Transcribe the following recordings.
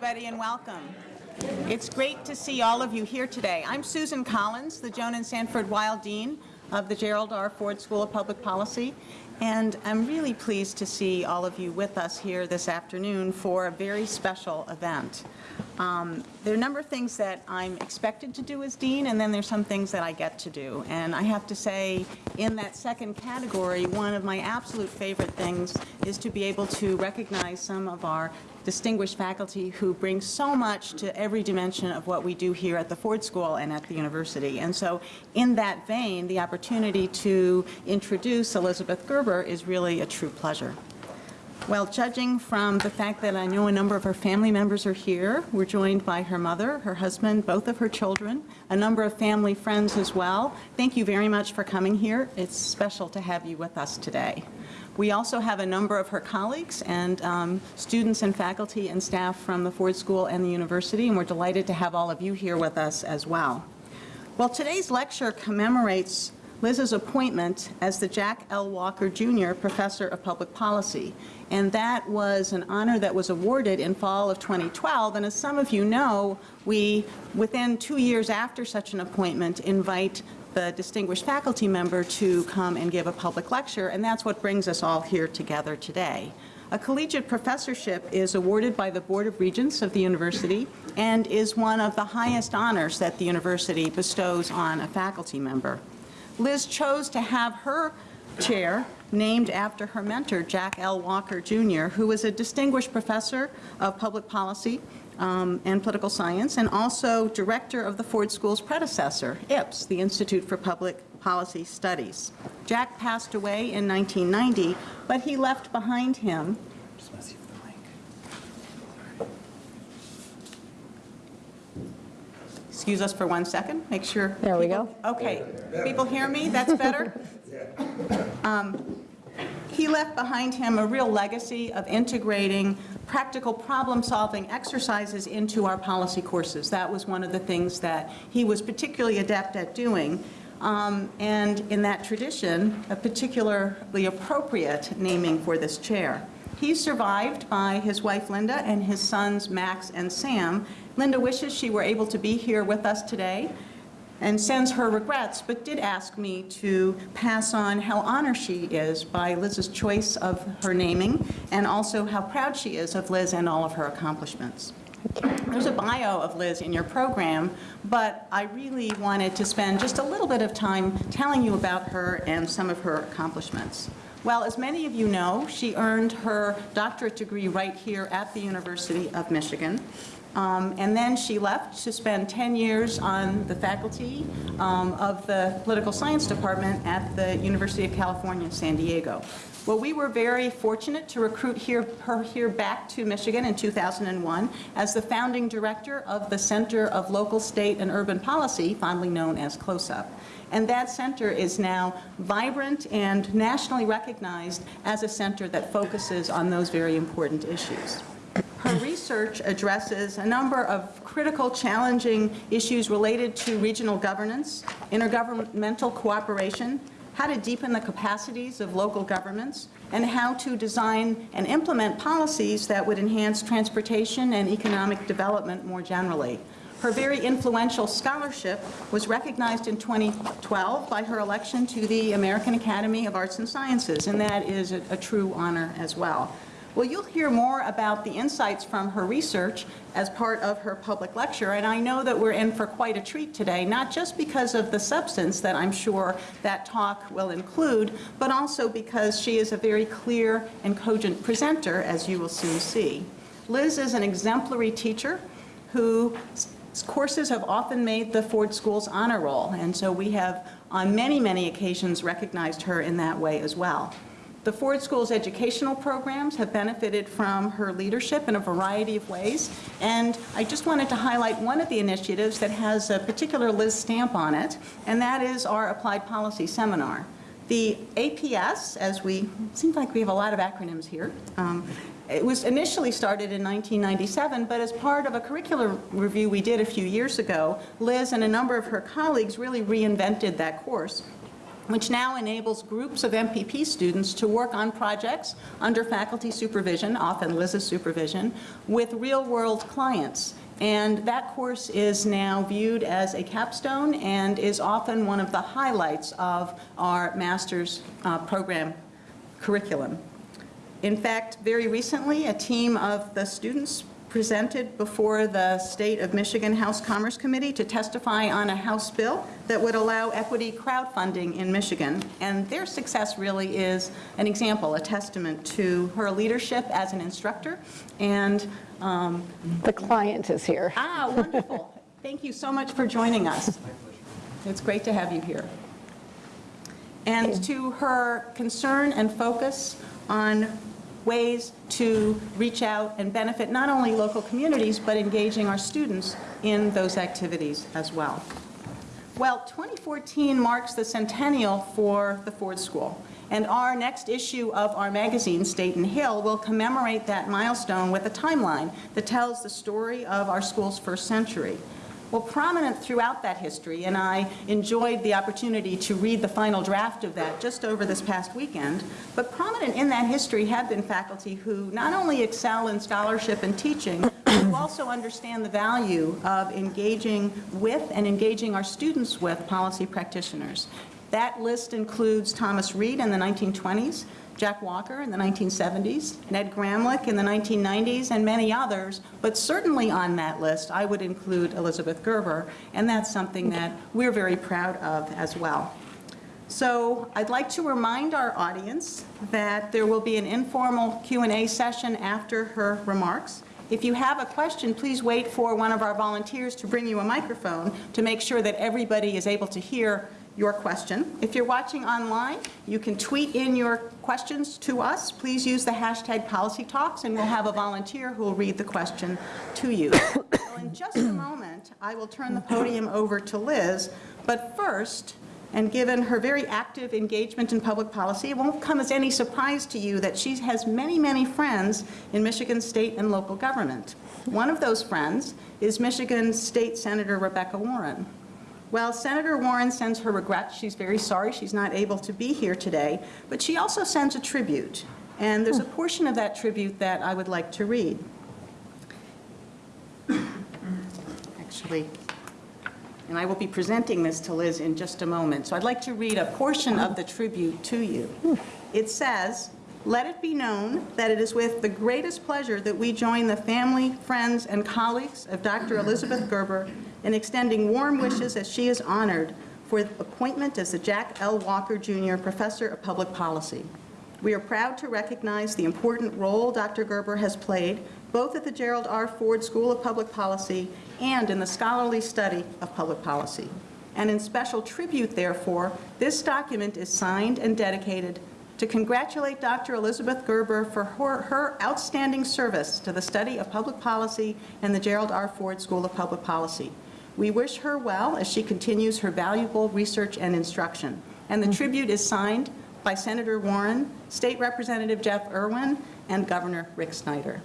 everybody, and welcome. It's great to see all of you here today. I'm Susan Collins, the Joan and Sanford Weill Dean of the Gerald R. Ford School of Public Policy, and I'm really pleased to see all of you with us here this afternoon for a very special event. Um, there are a number of things that I'm expected to do as dean, and then there's some things that I get to do. And I have to say, in that second category, one of my absolute favorite things is to be able to recognize some of our distinguished faculty who bring so much to every dimension of what we do here at the Ford School and at the university. And so in that vein, the opportunity to introduce Elizabeth Gerber is really a true pleasure. Well, judging from the fact that I know a number of her family members are here, we're joined by her mother, her husband, both of her children, a number of family friends as well. Thank you very much for coming here. It's special to have you with us today. We also have a number of her colleagues and um, students and faculty and staff from the Ford School and the university, and we're delighted to have all of you here with us as well. Well, today's lecture commemorates Liz's appointment as the Jack L. Walker Jr. Professor of Public Policy. And that was an honor that was awarded in fall of 2012. And as some of you know, we, within two years after such an appointment, invite the distinguished faculty member to come and give a public lecture. And that's what brings us all here together today. A collegiate professorship is awarded by the Board of Regents of the university and is one of the highest honors that the university bestows on a faculty member. Liz chose to have her chair named after her mentor, Jack L. Walker, Jr., who was a distinguished professor of public policy um, and political science, and also director of the Ford School's predecessor, IPS, the Institute for Public Policy Studies. Jack passed away in 1990, but he left behind him Excuse us for one second, make sure. There we go. Okay, people hear me? That's better? Um, He left behind him a real legacy of integrating practical problem-solving exercises into our policy courses. That was one of the things that he was particularly adept at doing. Um, And in that tradition, a particularly appropriate naming for this chair. He's survived by his wife Linda and his sons Max and Sam. Linda wishes she were able to be here with us today and sends her regrets, but did ask me to pass on how honored she is by Liz's choice of her naming, and also how proud she is of Liz and all of her accomplishments. There's a bio of Liz in your program, but I really wanted to spend just a little bit of time telling you about her and some of her accomplishments. Well, as many of you know, she earned her doctorate degree right here at the University of Michigan. Um, and then she left to spend 10 years on the faculty um, of the political science department at the University of California, San Diego. Well, we were very fortunate to recruit here, her here back to Michigan in 2001 as the founding director of the Center of Local, State, and Urban Policy, fondly known as CLOSUP. And that center is now vibrant and nationally recognized as a center that focuses on those very important issues. Her research addresses a number of critical, challenging issues related to regional governance, intergovernmental cooperation, how to deepen the capacities of local governments, and how to design and implement policies that would enhance transportation and economic development more generally. Her very influential scholarship was recognized in 2012 by her election to the American Academy of Arts and Sciences, and that is a, a true honor as well. Well, you'll hear more about the insights from her research as part of her public lecture, and I know that we're in for quite a treat today, not just because of the substance that I'm sure that talk will include, but also because she is a very clear and cogent presenter, as you will soon see. Liz is an exemplary teacher who courses have often made the Ford School's honor roll, and so we have on many, many occasions recognized her in that way as well. The Ford School's educational programs have benefited from her leadership in a variety of ways, and I just wanted to highlight one of the initiatives that has a particular Liz stamp on it, and that is our Applied Policy Seminar. The APS, as we, seems like we have a lot of acronyms here, um, it was initially started in 1997, but as part of a curricular review we did a few years ago, Liz and a number of her colleagues really reinvented that course which now enables groups of MPP students to work on projects under faculty supervision, often Liz's supervision, with real-world clients. And that course is now viewed as a capstone and is often one of the highlights of our master's uh, program curriculum. In fact, very recently, a team of the students presented before the State of Michigan House Commerce Committee to testify on a House bill that would allow equity crowdfunding in Michigan. And their success really is an example, a testament to her leadership as an instructor. And, um, The client is here. ah, wonderful. Thank you so much for joining us. It's great to have you here. And to her concern and focus on ways to reach out and benefit not only local communities, but engaging our students in those activities as well. Well, 2014 marks the centennial for the Ford School, and our next issue of our magazine, State and Hill, will commemorate that milestone with a timeline that tells the story of our school's first century. Well, prominent throughout that history, and I enjoyed the opportunity to read the final draft of that just over this past weekend, but prominent in that history have been faculty who not only excel in scholarship and teaching, but who also understand the value of engaging with and engaging our students with policy practitioners. That list includes Thomas Reed in the 1920s, Jack Walker in the 1970s, Ned Gramlich in the 1990s, and many others, but certainly on that list, I would include Elizabeth Gerber, and that's something that we're very proud of as well. So I'd like to remind our audience that there will be an informal Q&A session after her remarks. If you have a question, please wait for one of our volunteers to bring you a microphone to make sure that everybody is able to hear your question. If you're watching online, you can tweet in your questions to us. Please use the hashtag PolicyTalks, and we'll have a volunteer who will read the question to you. So in just a moment, I will turn the podium over to Liz, but first, and given her very active engagement in public policy, it won't come as any surprise to you that she has many, many friends in Michigan state and local government. One of those friends is Michigan State Senator Rebekah Warren. Well, Senator Warren sends her regrets. She's very sorry she's not able to be here today, but she also sends a tribute. And there's a hmm. portion of that tribute that I would like to read. Actually, and I will be presenting this to Liz in just a moment. So I'd like to read a portion of the tribute to you. Hmm. It says, "Let it be known that it is with the greatest pleasure that we join the family, friends, and colleagues of Dr. Elizabeth Gerber in extending warm wishes as she is honored for appointment as the Jack L. Walker Jr. Professor of Public Policy. We are proud to recognize the important role Dr. Gerber has played both at the Gerald R. Ford School of Public Policy and in the scholarly study of public policy. And in special tribute, therefore, this document is signed and dedicated to congratulate Dr. Elizabeth Gerber for her, her, outstanding service to the study of public policy and the Gerald R. Ford School of Public Policy. We wish her well as she continues her valuable research and instruction. And the tribute is signed by Senator Warren, State Representative Jeff Irwin, and Governor Rick Snyder.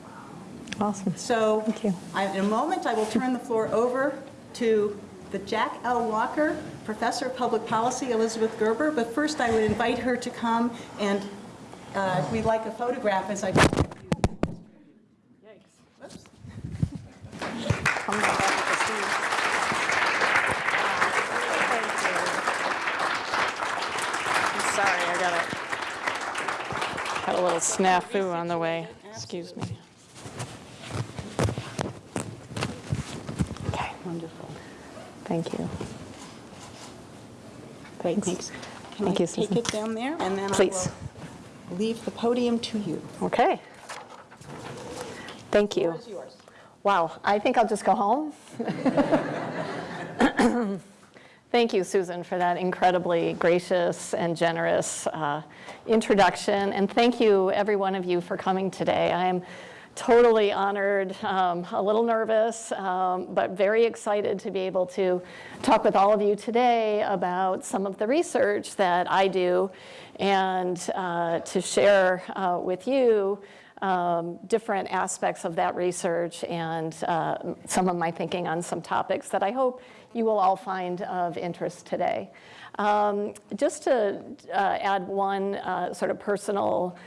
Awesome. So Thank you. I- in a moment, I will turn the floor over to the Jack L. Walker Professor of Public Policy, Elizabeth Gerber, but first I would invite her to come and uh, we'd like a photograph as I. Yikes. Whoops. Come back up to Steve. I'm sorry, I got a, a little snafu on the way. Excuse me. Okay, Wonderful. thank you. Thanks. Thanks. Can Thank I you, take Susan. it down there? And then I Please. will leave the podium to you. Okay. Thank you. Yours. Wow, I think I'll just go home. Thank you, Susan, for that incredibly gracious and generous uh, introduction. And thank you, every one of you, for coming today. I am totally honored, um, a little nervous, um, but very excited to be able to talk with all of you today about some of the research that I do and uh, to share uh, with you um, different aspects of that research and uh, some of my thinking on some topics that I hope you will all find of interest today. Um, just to uh, add one uh, sort of personal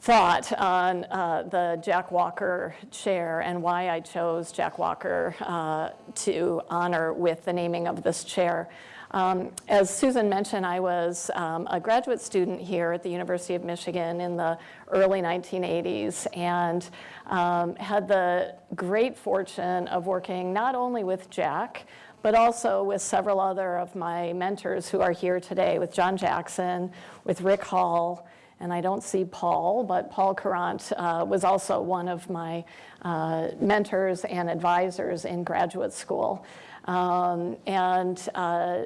thought on uh, the Jack Walker chair and why I chose Jack Walker uh, to honor with the naming of this chair. Um, as Susan mentioned, I was um, a graduate student here at the University of Michigan in the early 1980s and um, had the great fortune of working not only with Jack, but also with several other of my mentors who are here today, with John Jackson, with Rick Hall, and I don't see Paul, but Paul Courant uh, was also one of my uh, mentors and advisors in graduate school. Um, and uh,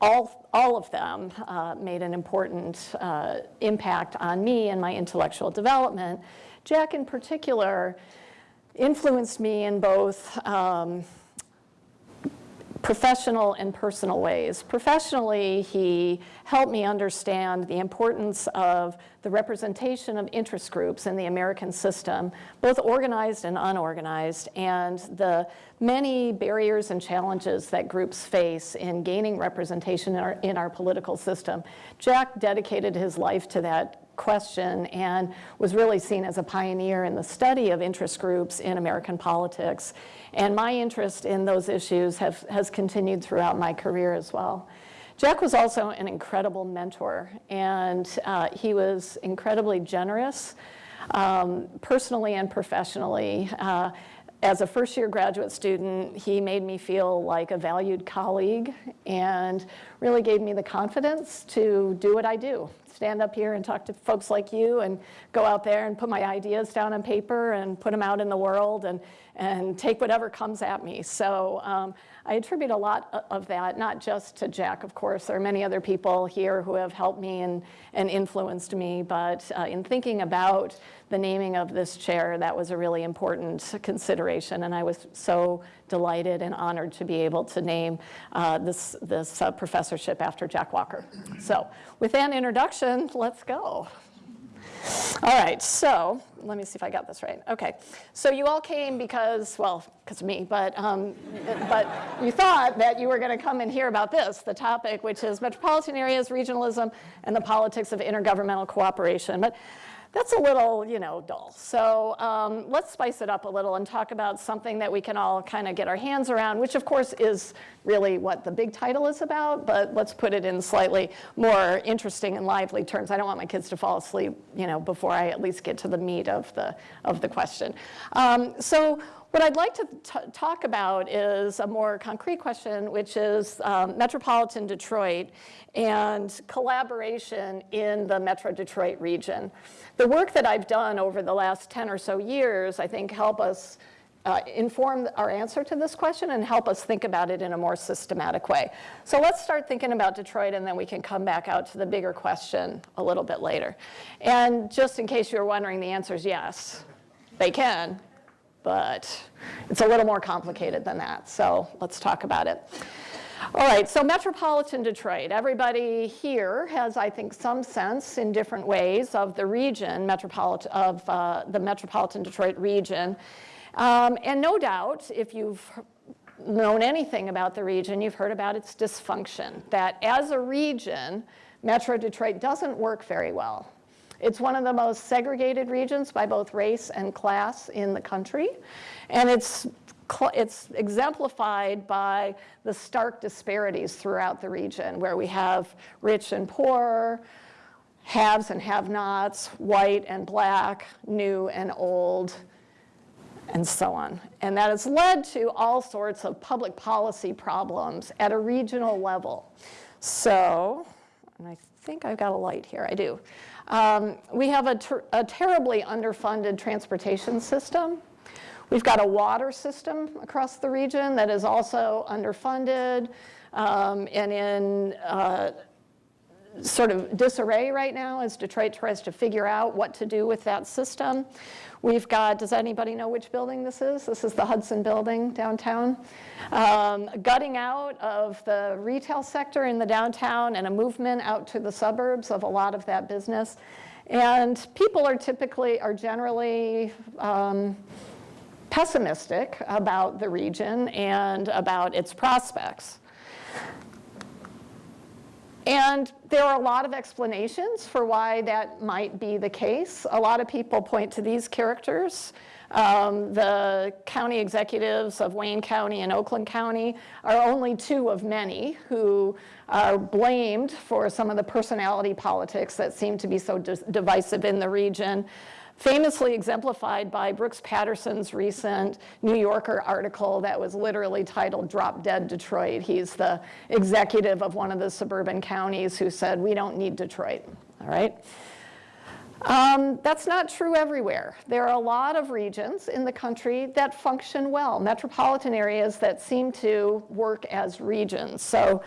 all, all of them uh, made an important uh, impact on me and my intellectual development. Jack in particular influenced me in both um, professional and personal ways. Professionally, he helped me understand the importance of the representation of interest groups in the American system, both organized and unorganized, and the many barriers and challenges that groups face in gaining representation in our, in our political system. Jack dedicated his life to that question and was really seen as a pioneer in the study of interest groups in American politics. And my interest in those issues have, has continued throughout my career as well. Jack was also an incredible mentor, and uh, he was incredibly generous, um, personally and professionally. Uh, as a first year graduate student, he made me feel like a valued colleague and really gave me the confidence to do what I do stand up here and talk to folks like you and go out there and put my ideas down on paper and put them out in the world and, and take whatever comes at me. So um, I attribute a lot of that, not just to Jack, of course. There are many other people here who have helped me and, and influenced me, but uh, in thinking about the naming of this chair, that was a really important consideration, and I was so delighted and honored to be able to name uh, this, this uh, professorship after Jack Walker. So with that introduction, let's go. All right, so let me see if I got this right. Okay, so you all came because, well, because of me, but, um, but you thought that you were going to come and hear about this, the topic, which is metropolitan areas, regionalism, and the politics of intergovernmental cooperation. But that's a little, you know, dull. So um, let's spice it up a little and talk about something that we can all kind of get our hands around, which of course is really what the big title is about, but let's put it in slightly more interesting and lively terms. I don't want my kids to fall asleep, you know, before I at least get to the meat of the, of the question. Um, so what I'd like to talk about is a more concrete question, which is um, Metropolitan Detroit and collaboration in the Metro Detroit region. The work that I've done over the last 10 or so years, I think help us uh, inform our answer to this question and help us think about it in a more systematic way. So let's start thinking about Detroit and then we can come back out to the bigger question a little bit later. And just in case you were wondering, the answer is yes, they can, but it's a little more complicated than that. So let's talk about it. All right, so metropolitan Detroit. Everybody here has, I think, some sense in different ways of the region, metropolitan, of uh, the metropolitan Detroit region. Um, and no doubt, if you've known anything about the region, you've heard about its dysfunction, that as a region, Metro Detroit doesn't work very well. It's one of the most segregated regions by both race and class in the country. And it's it's exemplified by the stark disparities throughout the region where we have rich and poor, haves and have-nots, white and black, new and old, and so on. And that has led to all sorts of public policy problems at a regional level. So, and I think I've got a light here, I do. Um, we have a, ter a terribly underfunded transportation system. We've got a water system across the region that is also underfunded um, and in uh, sort of disarray right now as Detroit tries to figure out what to do with that system. We've got, does anybody know which building this is? This is the Hudson building downtown. Um, gutting out of the retail sector in the downtown and a movement out to the suburbs of a lot of that business. And people are typically, are generally um, pessimistic about the region and about its prospects. And there are a lot of explanations for why that might be the case. A lot of people point to these characters. Um, the county executives of Wayne County and Oakland County are only two of many who are blamed for some of the personality politics that seem to be so divisive in the region famously exemplified by Brooks Patterson's recent New Yorker article that was literally titled Drop Dead Detroit. He's the executive of one of the suburban counties who said, we don't need Detroit, all right? Um, that's not true everywhere. There are a lot of regions in the country that function well, metropolitan areas that seem to work as regions. So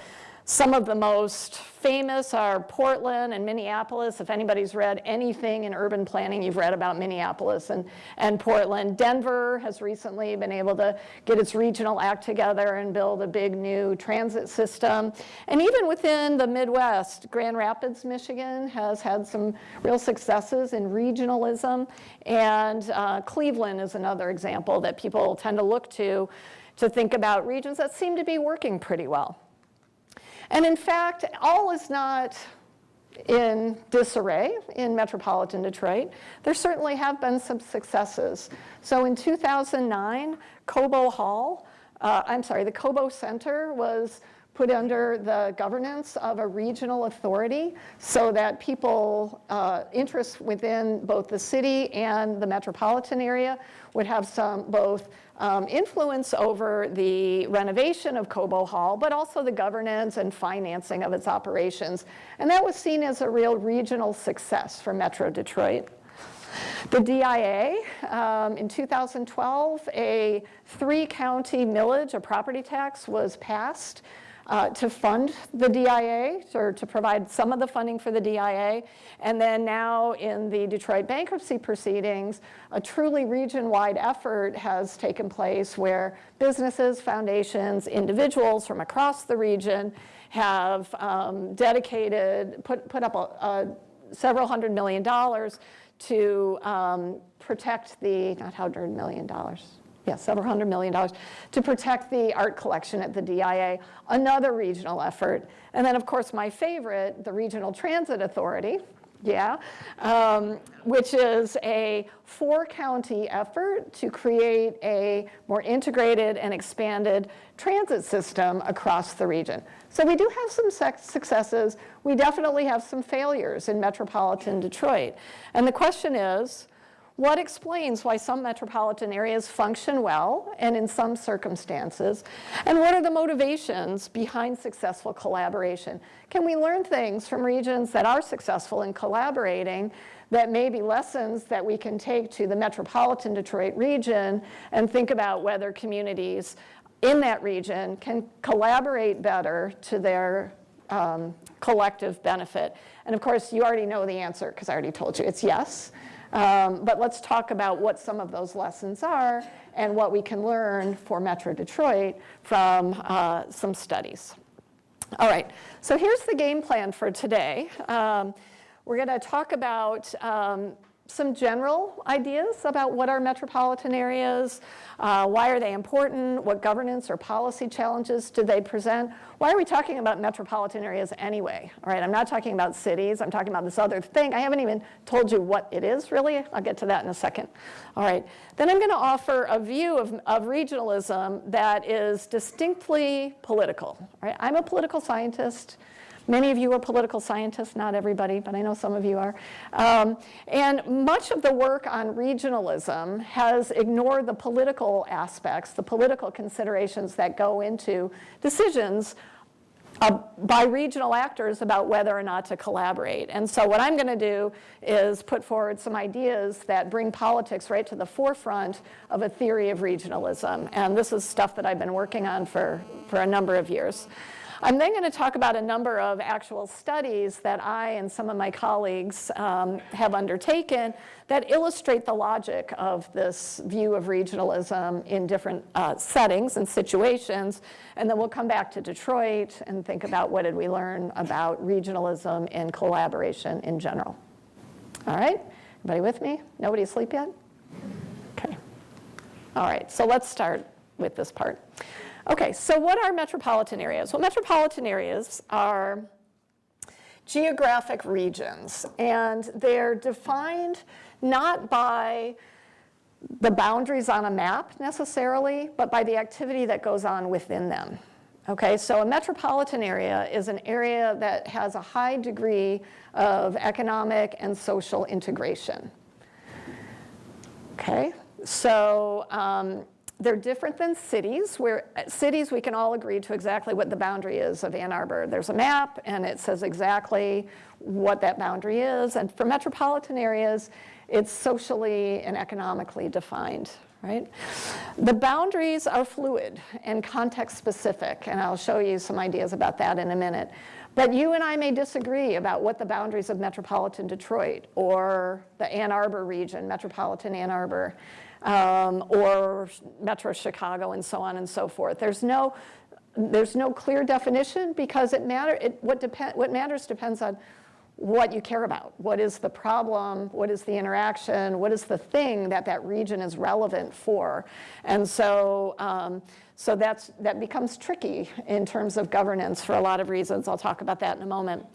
some of the most famous are Portland and Minneapolis. If anybody's read anything in urban planning, you've read about Minneapolis and, and Portland. Denver has recently been able to get its regional act together and build a big new transit system. And even within the Midwest, Grand Rapids, Michigan has had some real successes in regionalism. And uh, Cleveland is another example that people tend to look to to think about regions that seem to be working pretty well. And in fact, all is not in disarray in metropolitan Detroit. There certainly have been some successes. So in 2009, Cobo Hall, uh, I'm sorry, the Cobo Center was put under the governance of a regional authority so that people, uh, interests within both the city and the metropolitan area would have some both um, influence over the renovation of Cobo Hall, but also the governance and financing of its operations. And that was seen as a real regional success for Metro Detroit. The DIA, um, in 2012, a three-county millage, a property tax, was passed uh, to fund the DIA or to provide some of the funding for the DIA. And then now in the Detroit bankruptcy proceedings, a truly region-wide effort has taken place where businesses, foundations, individuals from across the region have um, dedicated, put, put up a, a several hundred million dollars to um, protect the, not hundred million dollars, yeah, several hundred million dollars to protect the art collection at the DIA, another regional effort. And then of course my favorite, the Regional Transit Authority, yeah, um, which is a four county effort to create a more integrated and expanded transit system across the region. So we do have some successes. We definitely have some failures in metropolitan Detroit. And the question is, what explains why some metropolitan areas function well and in some circumstances? And what are the motivations behind successful collaboration? Can we learn things from regions that are successful in collaborating that may be lessons that we can take to the metropolitan Detroit region and think about whether communities in that region can collaborate better to their um, collective benefit? And of course, you already know the answer because I already told you. It's yes. Um, but let's talk about what some of those lessons are and what we can learn for Metro Detroit from uh, some studies. All right, so here's the game plan for today. Um, we're going to talk about um, some general ideas about what are metropolitan areas, uh, why are they important, what governance or policy challenges do they present, why are we talking about metropolitan areas anyway? All right, I'm not talking about cities, I'm talking about this other thing. I haven't even told you what it is really, I'll get to that in a second. All right, then I'm gonna offer a view of, of regionalism that is distinctly political. All right, I'm a political scientist, Many of you are political scientists, not everybody, but I know some of you are. Um, and much of the work on regionalism has ignored the political aspects, the political considerations that go into decisions uh, by regional actors about whether or not to collaborate. And so what I'm going to do is put forward some ideas that bring politics right to the forefront of a theory of regionalism. And this is stuff that I've been working on for, for a number of years. I'm then going to talk about a number of actual studies that I and some of my colleagues um, have undertaken that illustrate the logic of this view of regionalism in different uh, settings and situations. And then we'll come back to Detroit and think about what did we learn about regionalism and collaboration in general. All right, everybody with me? Nobody asleep yet? Okay. All right, so let's start with this part. Okay, so what are metropolitan areas? Well, metropolitan areas are geographic regions, and they're defined not by the boundaries on a map necessarily, but by the activity that goes on within them. Okay, so a metropolitan area is an area that has a high degree of economic and social integration. Okay, so um, they're different than cities, where uh, cities we can all agree to exactly what the boundary is of Ann Arbor. There's a map and it says exactly what that boundary is. And for metropolitan areas, it's socially and economically defined, right? The boundaries are fluid and context specific, and I'll show you some ideas about that in a minute. But you and I may disagree about what the boundaries of metropolitan Detroit or the Ann Arbor region, metropolitan Ann Arbor, um, or Metro Chicago and so on and so forth. There's no, there's no clear definition because it matter, it, what, depend, what matters depends on what you care about. What is the problem? What is the interaction? What is the thing that that region is relevant for? And so, um, so that's, that becomes tricky in terms of governance for a lot of reasons. I'll talk about that in a moment.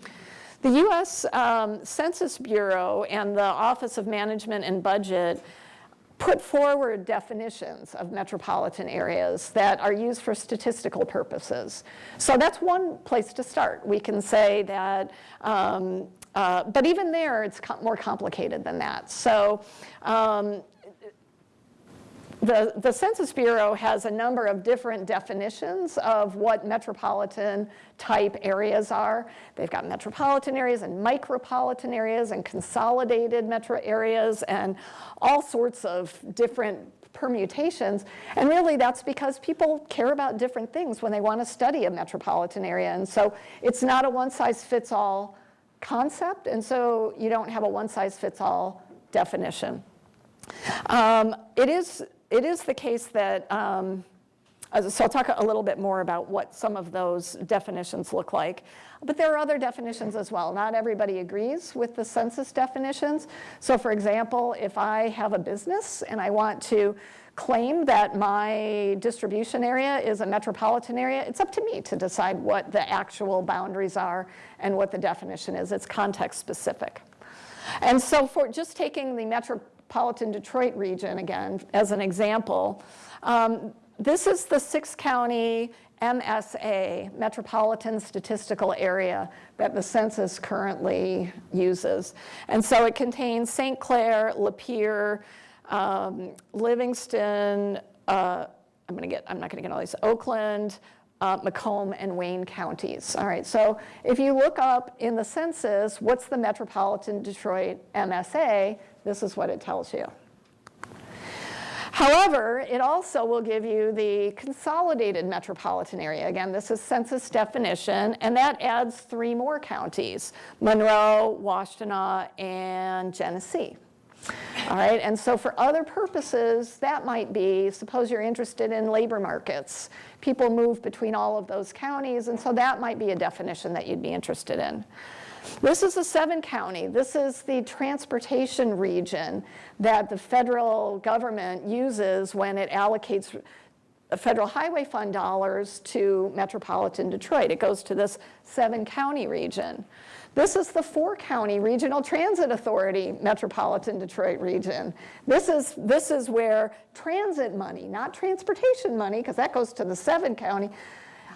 The US um, Census Bureau and the Office of Management and Budget put forward definitions of metropolitan areas that are used for statistical purposes. So that's one place to start. We can say that, um, uh, but even there, it's more complicated than that. So um, the, the Census Bureau has a number of different definitions of what metropolitan type areas are. They've got metropolitan areas and micropolitan areas and consolidated metro areas and all sorts of different permutations. And really that's because people care about different things when they want to study a metropolitan area. And so it's not a one size fits all concept. And so you don't have a one size fits all definition. Um, it is it is the case that, um, so I'll talk a little bit more about what some of those definitions look like. But there are other definitions as well. Not everybody agrees with the census definitions. So for example, if I have a business and I want to claim that my distribution area is a metropolitan area, it's up to me to decide what the actual boundaries are and what the definition is. It's context specific. And so for just taking the metro metropolitan Detroit region again as an example. Um, this is the six county MSA, Metropolitan Statistical Area, that the census currently uses. And so it contains St. Clair, Lapeer, um, Livingston, uh, I'm gonna get, I'm not gonna get all these, Oakland, uh, Macomb, and Wayne counties. All right, so if you look up in the census, what's the Metropolitan Detroit MSA, this is what it tells you. However, it also will give you the consolidated metropolitan area. Again, this is census definition, and that adds three more counties, Monroe, Washtenaw, and Genesee. All right, and so for other purposes, that might be, suppose you're interested in labor markets. People move between all of those counties, and so that might be a definition that you'd be interested in. This is a seven county. This is the transportation region that the federal government uses when it allocates federal highway fund dollars to metropolitan Detroit. It goes to this seven county region. This is the four county Regional Transit Authority Metropolitan Detroit region. This is, this is where transit money, not transportation money, because that goes to the seven county,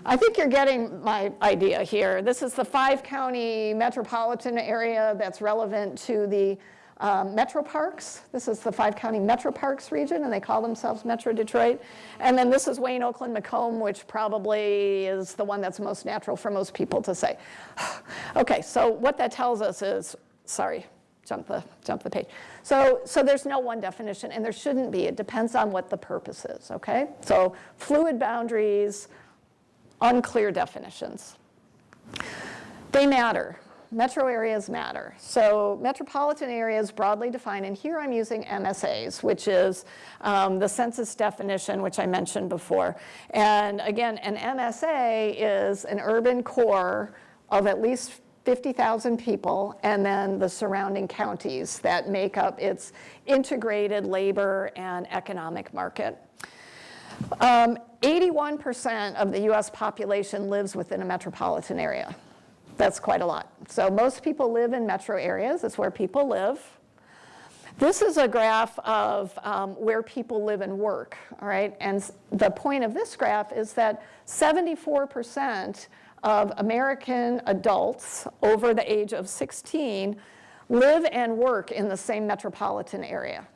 I think you're getting my idea here. This is the five county metropolitan area that's relevant to the um, metro parks. This is the five county metro parks region and they call themselves Metro Detroit. And then this is Wayne, Oakland, Macomb, which probably is the one that's most natural for most people to say. okay, so what that tells us is, sorry, jump the, jump the page. So, so there's no one definition and there shouldn't be. It depends on what the purpose is, okay? So fluid boundaries, unclear definitions. They matter. Metro areas matter. So metropolitan areas broadly defined, and here I'm using MSAs, which is um, the census definition, which I mentioned before. And again, an MSA is an urban core of at least 50,000 people, and then the surrounding counties that make up its integrated labor and economic market. Um, 81% of the US population lives within a metropolitan area. That's quite a lot. So most people live in metro areas, that's where people live. This is a graph of um, where people live and work, all right? And the point of this graph is that 74% of American adults over the age of 16 live and work in the same metropolitan area.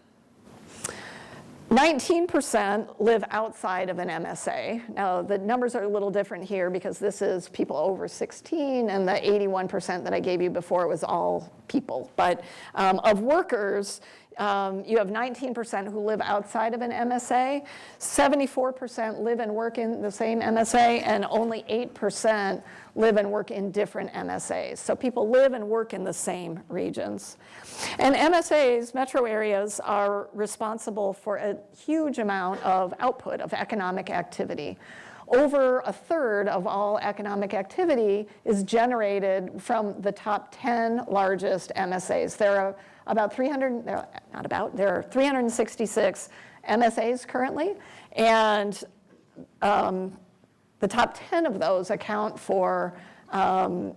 19% live outside of an MSA. Now, the numbers are a little different here because this is people over 16, and the 81% that I gave you before was all people. But um, of workers, um, you have 19% who live outside of an MSA, 74% live and work in the same MSA, and only 8% live and work in different MSAs. So people live and work in the same regions. And MSAs, metro areas, are responsible for a huge amount of output of economic activity. Over a third of all economic activity is generated from the top 10 largest MSAs. There are about 300, not about, there are 366 MSAs currently, and um, the top 10 of those account for 34% um,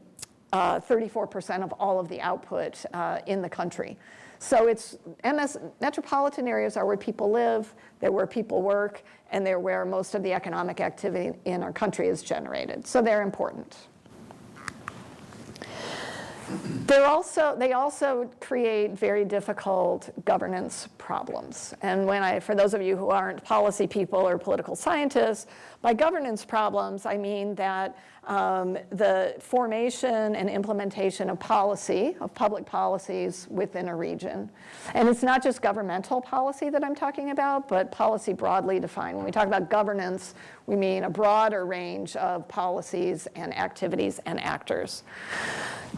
uh, of all of the output uh, in the country. So it's MS, metropolitan areas are where people live, they're where people work, and they're where most of the economic activity in our country is generated. So they're important. They're also, they also create very difficult governance problems. And when I, for those of you who aren't policy people or political scientists, by governance problems, I mean that um, the formation and implementation of policy, of public policies within a region. And it's not just governmental policy that I'm talking about, but policy broadly defined. When we talk about governance, we mean a broader range of policies and activities and actors.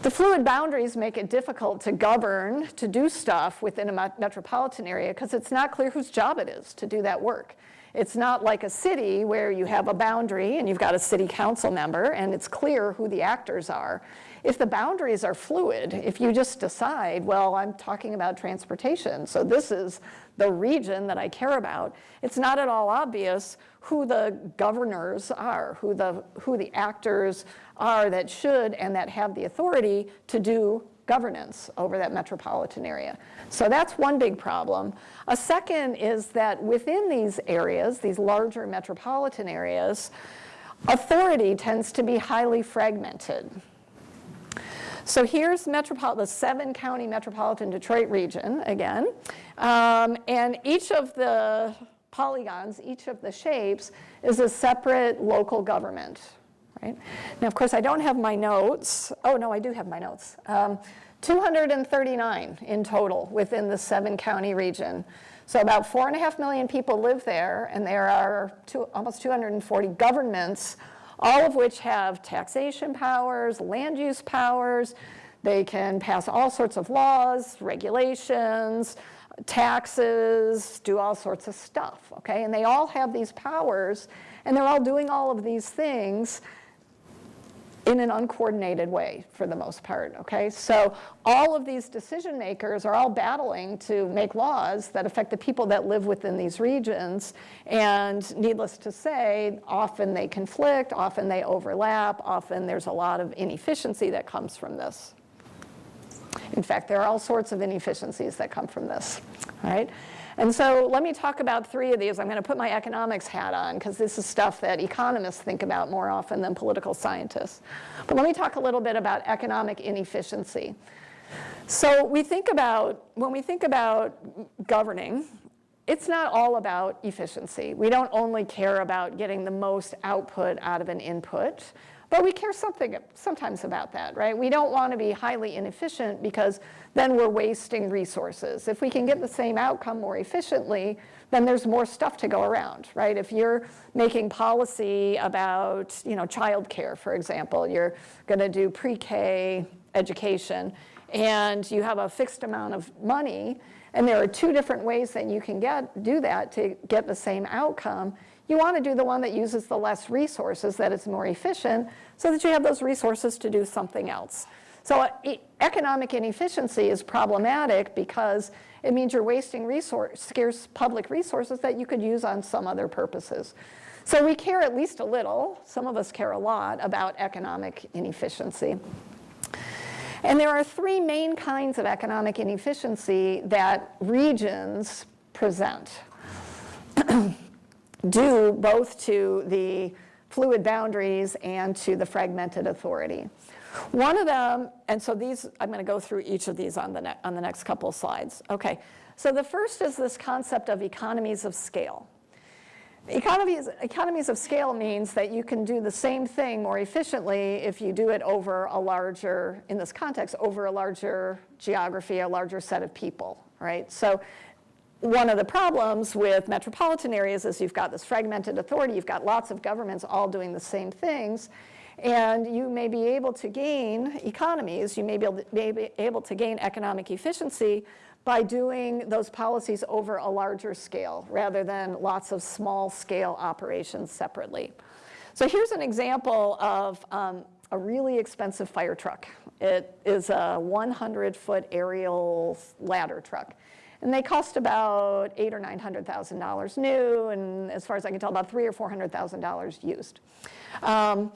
The fluid boundaries make it difficult to govern, to do stuff within a metropolitan area because it's not clear whose job it is to do that work. It's not like a city where you have a boundary and you've got a city council member and it's clear who the actors are. If the boundaries are fluid, if you just decide, well, I'm talking about transportation, so this is the region that I care about, it's not at all obvious who the governors are, who the, who the actors are that should and that have the authority to do governance over that metropolitan area. So that's one big problem. A second is that within these areas, these larger metropolitan areas, authority tends to be highly fragmented. So here's the seven county metropolitan Detroit region again. Um, and each of the polygons, each of the shapes is a separate local government, right? Now, of course, I don't have my notes. Oh, no, I do have my notes. Um, 239 in total within the seven county region. So about four and a half million people live there, and there are two, almost 240 governments, all of which have taxation powers, land use powers. They can pass all sorts of laws, regulations, taxes, do all sorts of stuff, okay? And they all have these powers, and they're all doing all of these things in an uncoordinated way for the most part, okay? So all of these decision makers are all battling to make laws that affect the people that live within these regions. And needless to say, often they conflict, often they overlap, often there's a lot of inefficiency that comes from this. In fact, there are all sorts of inefficiencies that come from this, right? And so let me talk about three of these. I'm going to put my economics hat on because this is stuff that economists think about more often than political scientists. But let me talk a little bit about economic inefficiency. So we think about, when we think about governing, it's not all about efficiency. We don't only care about getting the most output out of an input. But we care something sometimes about that, right? We don't want to be highly inefficient because then we're wasting resources. If we can get the same outcome more efficiently, then there's more stuff to go around, right? If you're making policy about, you know, childcare, for example, you're going to do pre-K education, and you have a fixed amount of money, and there are two different ways that you can get do that to get the same outcome. You want to do the one that uses the less resources, that is more efficient, so that you have those resources to do something else. So uh, economic inefficiency is problematic because it means you're wasting resource, scarce public resources that you could use on some other purposes. So we care at least a little, some of us care a lot about economic inefficiency. And there are three main kinds of economic inefficiency that regions present, due both to the fluid boundaries and to the fragmented authority. One of them, and so these, I'm going to go through each of these on the, on the next couple slides. Okay, so the first is this concept of economies of scale. Economies, economies of scale means that you can do the same thing more efficiently if you do it over a larger, in this context, over a larger geography, a larger set of people, right? So one of the problems with metropolitan areas is you've got this fragmented authority, you've got lots of governments all doing the same things, and you may be able to gain economies, you may be able to, be able to gain economic efficiency by doing those policies over a larger scale rather than lots of small scale operations separately. So here's an example of um, a really expensive fire truck. It is a 100 foot aerial ladder truck. And they cost about eight or nine hundred thousand dollars new, and as far as I can tell, about three or four hundred thousand dollars used. Um,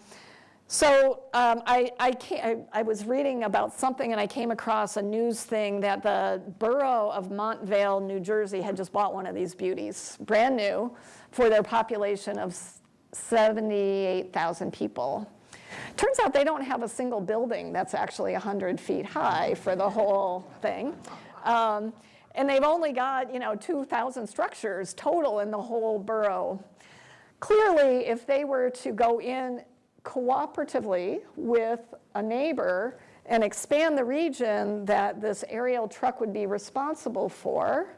so um, I, I, I, I, was reading about something and I came across a news thing that the borough of Montvale, New Jersey had just bought one of these beauties, brand new, for their population of 78,000 people. Turns out they don't have a single building that's actually 100 feet high for the whole thing. Um, and they've only got, you know, 2,000 structures total in the whole borough. Clearly, if they were to go in cooperatively with a neighbor and expand the region that this aerial truck would be responsible for,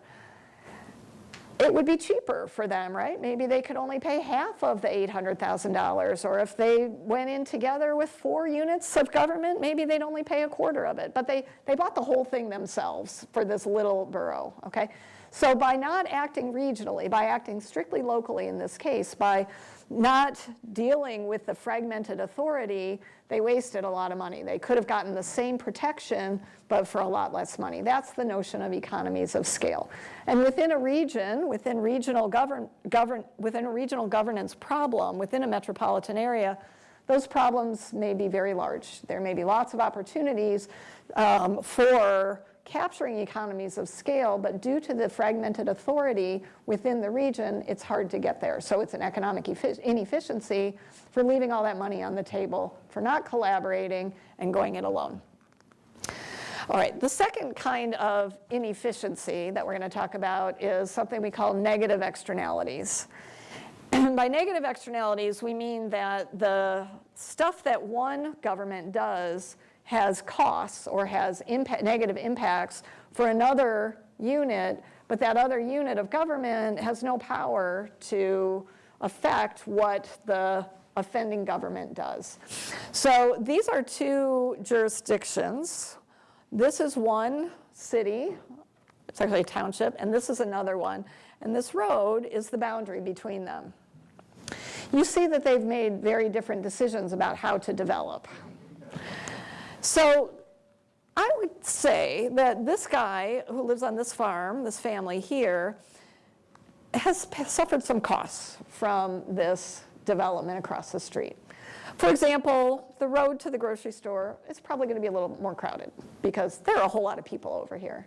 it would be cheaper for them, right? Maybe they could only pay half of the $800,000, or if they went in together with four units of government, maybe they'd only pay a quarter of it. But they, they bought the whole thing themselves for this little borough, okay? So by not acting regionally, by acting strictly locally in this case, by not dealing with the fragmented authority, they wasted a lot of money. They could have gotten the same protection, but for a lot less money. That's the notion of economies of scale. And within a region, within regional, govern, govern, within a regional governance problem, within a metropolitan area, those problems may be very large. There may be lots of opportunities um, for capturing economies of scale, but due to the fragmented authority within the region, it's hard to get there. So it's an economic inefficiency for leaving all that money on the table, for not collaborating and going it alone. All right, the second kind of inefficiency that we're going to talk about is something we call negative externalities. And by negative externalities, we mean that the stuff that one government does has costs or has impact, negative impacts for another unit, but that other unit of government has no power to affect what the offending government does. So these are two jurisdictions. This is one city, it's actually a township, and this is another one. And this road is the boundary between them. You see that they've made very different decisions about how to develop. So I would say that this guy who lives on this farm, this family here, has suffered some costs from this development across the street. For example, the road to the grocery store is probably going to be a little more crowded because there are a whole lot of people over here.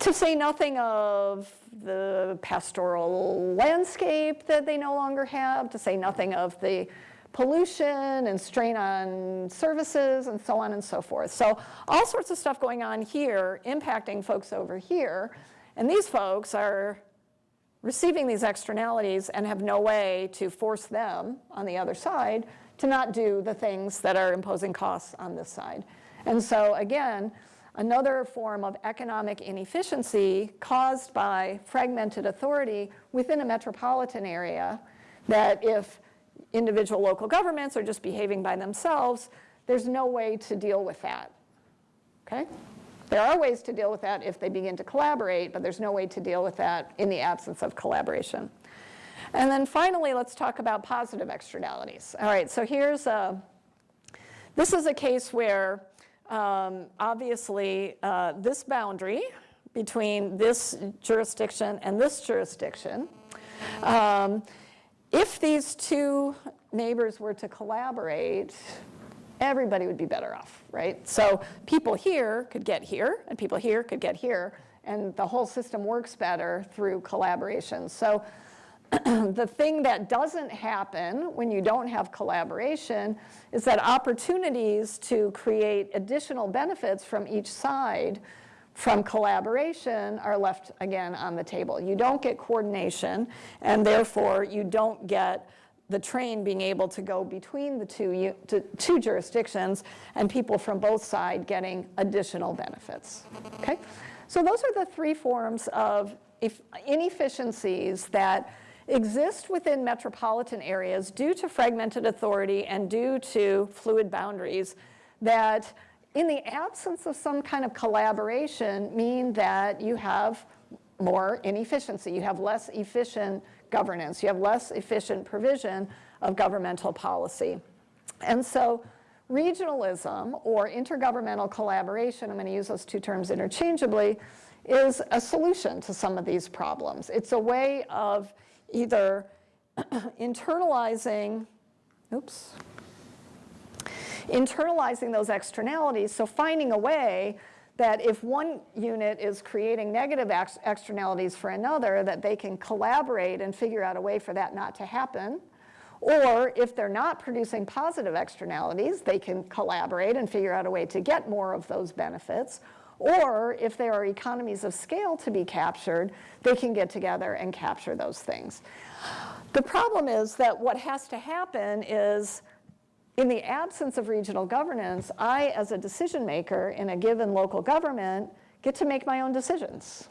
To say nothing of the pastoral landscape that they no longer have, to say nothing of the pollution and strain on services and so on and so forth. So all sorts of stuff going on here impacting folks over here. And these folks are receiving these externalities and have no way to force them on the other side to not do the things that are imposing costs on this side. And so again, another form of economic inefficiency caused by fragmented authority within a metropolitan area that if individual local governments are just behaving by themselves, there's no way to deal with that, okay? There are ways to deal with that if they begin to collaborate, but there's no way to deal with that in the absence of collaboration. And then finally, let's talk about positive externalities. All right, so here's a, this is a case where um, obviously, uh, this boundary between this jurisdiction and this jurisdiction, um, if these two neighbors were to collaborate, everybody would be better off, right? So people here could get here, and people here could get here, and the whole system works better through collaboration. So the thing that doesn't happen when you don't have collaboration is that opportunities to create additional benefits from each side from collaboration are left again on the table. You don't get coordination and therefore you don't get the train being able to go between the two, two jurisdictions and people from both sides getting additional benefits. Okay? So those are the three forms of inefficiencies that exist within metropolitan areas due to fragmented authority and due to fluid boundaries that in the absence of some kind of collaboration mean that you have more inefficiency. You have less efficient governance. You have less efficient provision of governmental policy. And so regionalism or intergovernmental collaboration, I'm going to use those two terms interchangeably, is a solution to some of these problems. It's a way of either internalizing, oops, internalizing those externalities, so finding a way that if one unit is creating negative ex- externalities for another, that they can collaborate and figure out a way for that not to happen. Or if they're not producing positive externalities, they can collaborate and figure out a way to get more of those benefits. Or if there are economies of scale to be captured, they can get together and capture those things. The problem is that what has to happen is in the absence of regional governance, I, as a decision maker in a given local government, get to make my own decisions.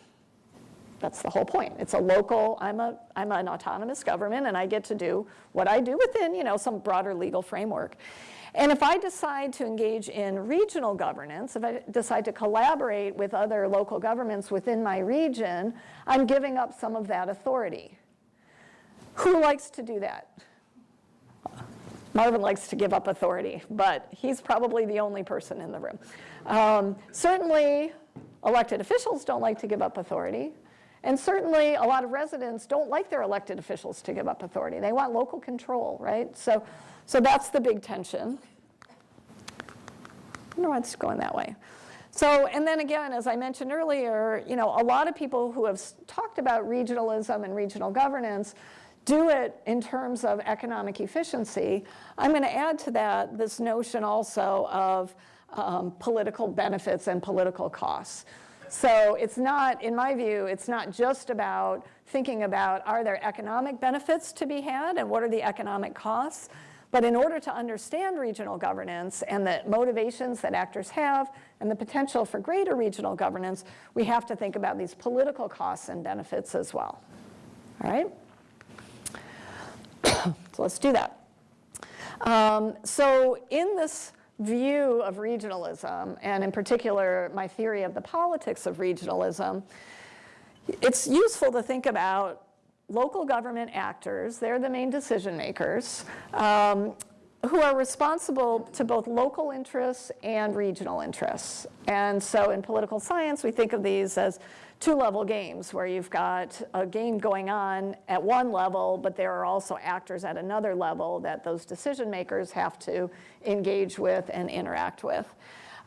That's the whole point. It's a local, I'm, a, I'm an autonomous government and I get to do what I do within you know, some broader legal framework. And if I decide to engage in regional governance, if I decide to collaborate with other local governments within my region, I'm giving up some of that authority. Who likes to do that? Marvin likes to give up authority, but he's probably the only person in the room. Um, certainly, elected officials don't like to give up authority. And certainly, a lot of residents don't like their elected officials to give up authority. They want local control, right? So, so that's the big tension. I wonder why it's going that way. So, and then again, as I mentioned earlier, you know, a lot of people who have talked about regionalism and regional governance do it in terms of economic efficiency. I'm going to add to that this notion also of um, political benefits and political costs. So it's not, in my view, it's not just about thinking about are there economic benefits to be had and what are the economic costs, but in order to understand regional governance and the motivations that actors have and the potential for greater regional governance, we have to think about these political costs and benefits as well. All right? so let's do that. Um, so in this view of regionalism, and in particular my theory of the politics of regionalism, it's useful to think about local government actors, they're the main decision makers, um, who are responsible to both local interests and regional interests. And so in political science, we think of these as two-level games where you've got a game going on at one level, but there are also actors at another level that those decision makers have to engage with and interact with.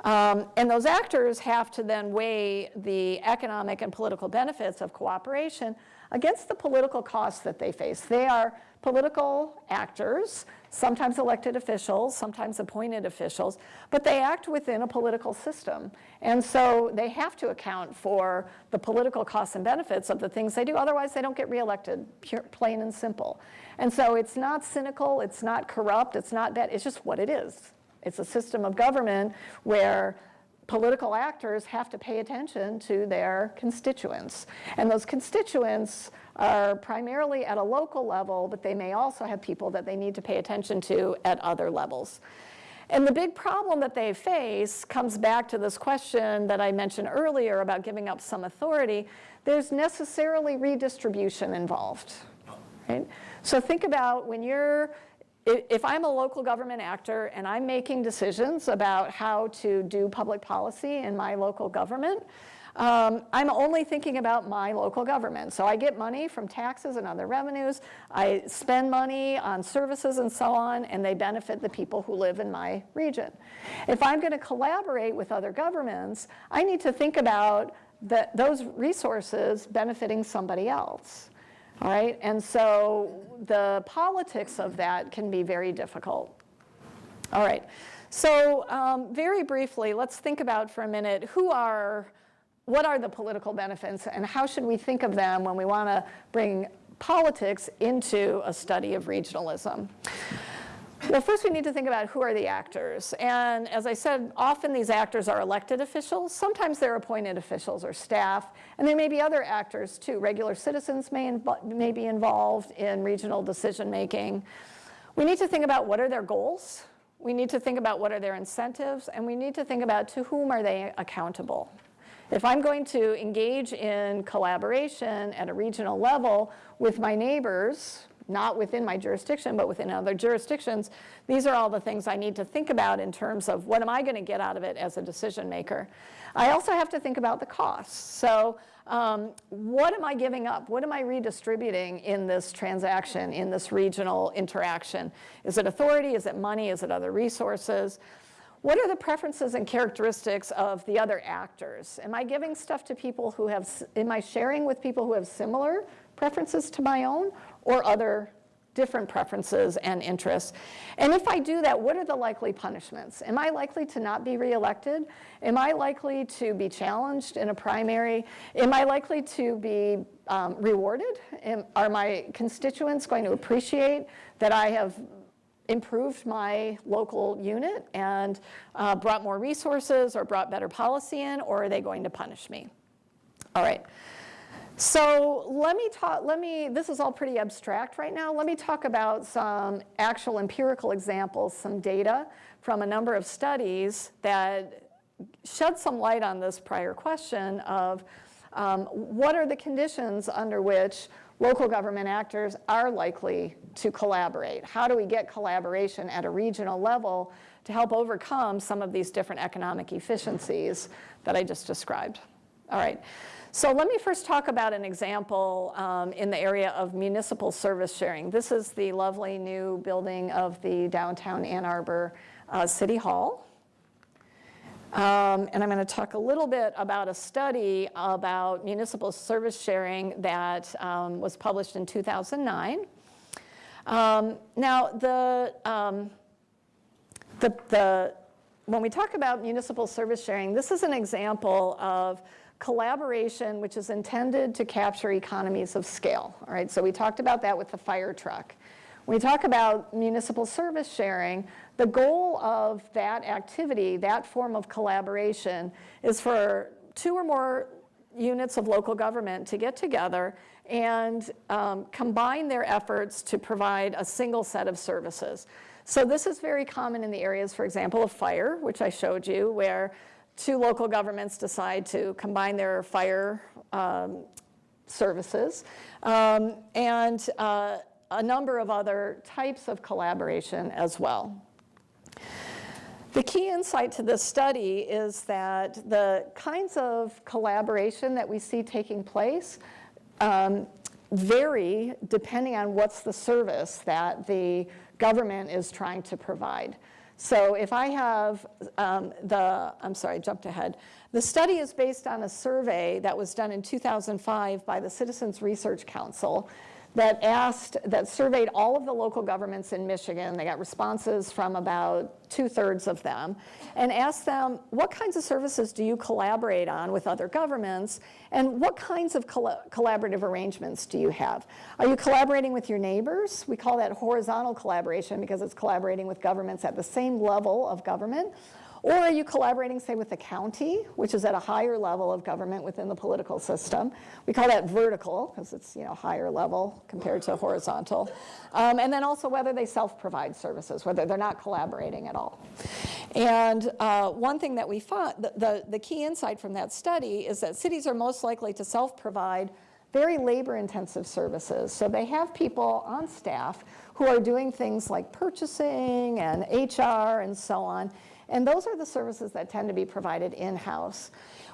Um, and those actors have to then weigh the economic and political benefits of cooperation against the political costs that they face. They are political actors, sometimes elected officials, sometimes appointed officials, but they act within a political system. And so they have to account for the political costs and benefits of the things they do. Otherwise, they don't get reelected, pure, plain and simple. And so it's not cynical, it's not corrupt, it's not bad, it's just what it is. It's a system of government where political actors have to pay attention to their constituents. And those constituents are primarily at a local level, but they may also have people that they need to pay attention to at other levels. And the big problem that they face comes back to this question that I mentioned earlier about giving up some authority. There's necessarily redistribution involved, right? So think about when you're if I'm a local government actor and I'm making decisions about how to do public policy in my local government, um, I'm only thinking about my local government. So I get money from taxes and other revenues. I spend money on services and so on, and they benefit the people who live in my region. If I'm going to collaborate with other governments, I need to think about that those resources benefiting somebody else. All right, and so the politics of that can be very difficult. All right, so um, very briefly, let's think about for a minute who are, what are the political benefits and how should we think of them when we want to bring politics into a study of regionalism? Well, first we need to think about who are the actors. And as I said, often these actors are elected officials. Sometimes they're appointed officials or staff. And there may be other actors too. Regular citizens may, may be involved in regional decision making. We need to think about what are their goals. We need to think about what are their incentives. And we need to think about to whom are they accountable. If I'm going to engage in collaboration at a regional level with my neighbors, not within my jurisdiction, but within other jurisdictions, these are all the things I need to think about in terms of what am I going to get out of it as a decision maker. I also have to think about the costs. So um, what am I giving up? What am I redistributing in this transaction, in this regional interaction? Is it authority? Is it money? Is it other resources? What are the preferences and characteristics of the other actors? Am I giving stuff to people who have, am I sharing with people who have similar preferences to my own or other different preferences and interests? And if I do that, what are the likely punishments? Am I likely to not be reelected? Am I likely to be challenged in a primary? Am I likely to be um, rewarded? Am, are my constituents going to appreciate that I have improved my local unit and uh, brought more resources or brought better policy in, or are they going to punish me? All right. So let me talk, let me, this is all pretty abstract right now. Let me talk about some actual empirical examples, some data from a number of studies that shed some light on this prior question of um, what are the conditions under which local government actors are likely to collaborate? How do we get collaboration at a regional level to help overcome some of these different economic efficiencies that I just described? All right. So let me first talk about an example um, in the area of municipal service sharing. This is the lovely new building of the downtown Ann Arbor uh, City Hall. Um, and I'm going to talk a little bit about a study about municipal service sharing that um, was published in 2009. Um, now, the, um, the, the, when we talk about municipal service sharing, this is an example of collaboration which is intended to capture economies of scale. All right, so we talked about that with the fire truck. When we talk about municipal service sharing, the goal of that activity, that form of collaboration, is for two or more units of local government to get together and um, combine their efforts to provide a single set of services. So this is very common in the areas, for example, of fire, which I showed you, where two local governments decide to combine their fire um, services. Um, and uh, a number of other types of collaboration as well. The key insight to this study is that the kinds of collaboration that we see taking place um, vary depending on what's the service that the government is trying to provide. So if I have um, the, I'm sorry, I jumped ahead. The study is based on a survey that was done in 2005 by the Citizens Research Council that asked, that surveyed all of the local governments in Michigan. They got responses from about two-thirds of them and asked them, what kinds of services do you collaborate on with other governments and what kinds of coll collaborative arrangements do you have? Are you collaborating with your neighbors? We call that horizontal collaboration because it's collaborating with governments at the same level of government. Or are you collaborating, say, with the county, which is at a higher level of government within the political system? We call that vertical, because it's you know, higher level compared to horizontal. Um, and then also whether they self-provide services, whether they're not collaborating at all. And uh, one thing that we found, the, the, the key insight from that study is that cities are most likely to self-provide very labor-intensive services. So they have people on staff who are doing things like purchasing and HR and so on. And those are the services that tend to be provided in-house.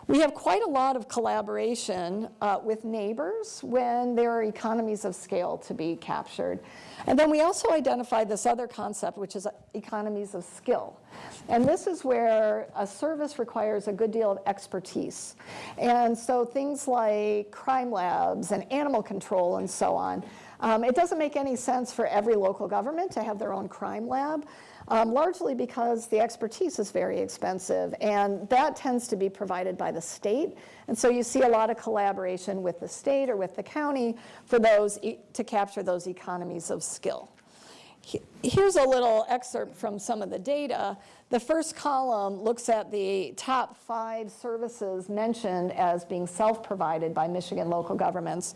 We have quite a lot of collaboration uh, with neighbors when there are economies of scale to be captured. And then we also identify this other concept, which is economies of skill. And this is where a service requires a good deal of expertise. And so things like crime labs and animal control and so on. Um, it doesn't make any sense for every local government to have their own crime lab um, largely because the expertise is very expensive, and that tends to be provided by the state. And so you see a lot of collaboration with the state or with the county for those e to capture those economies of skill. Here's a little excerpt from some of the data. The first column looks at the top five services mentioned as being self-provided by Michigan local governments.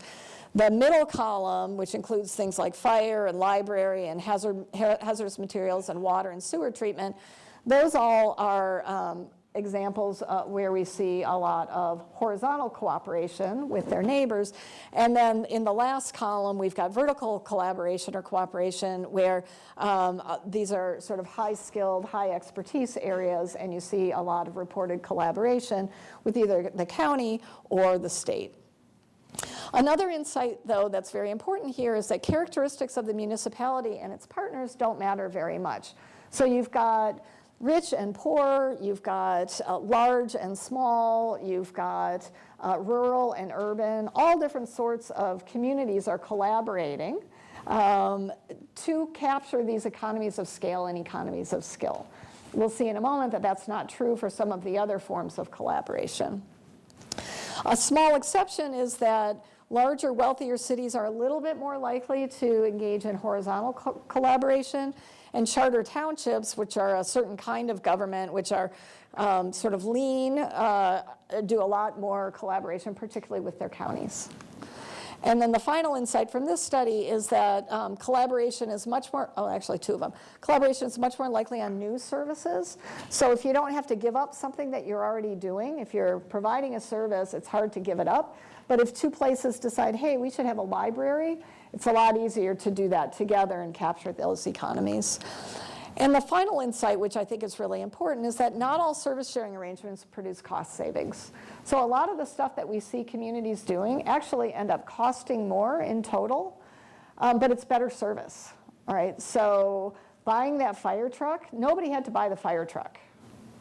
The middle column, which includes things like fire and library and hazard, hazardous materials and water and sewer treatment, those all are um, examples uh, where we see a lot of horizontal cooperation with their neighbors. And then in the last column, we've got vertical collaboration or cooperation where um, uh, these are sort of high-skilled, high expertise areas, and you see a lot of reported collaboration with either the county or the state. Another insight, though, that's very important here is that characteristics of the municipality and its partners don't matter very much. So you've got rich and poor, you've got uh, large and small, you've got uh, rural and urban, all different sorts of communities are collaborating um, to capture these economies of scale and economies of skill. We'll see in a moment that that's not true for some of the other forms of collaboration. A small exception is that larger, wealthier cities are a little bit more likely to engage in horizontal co collaboration. And charter townships, which are a certain kind of government, which are um, sort of lean, uh, do a lot more collaboration, particularly with their counties. And then the final insight from this study is that um, collaboration is much more, oh, actually two of them. Collaboration is much more likely on new services. So if you don't have to give up something that you're already doing, if you're providing a service, it's hard to give it up. But if two places decide, hey, we should have a library, it's a lot easier to do that together and capture those economies. And the final insight, which I think is really important, is that not all service sharing arrangements produce cost savings. So a lot of the stuff that we see communities doing actually end up costing more in total, um, but it's better service, all right? So buying that fire truck, nobody had to buy the fire truck,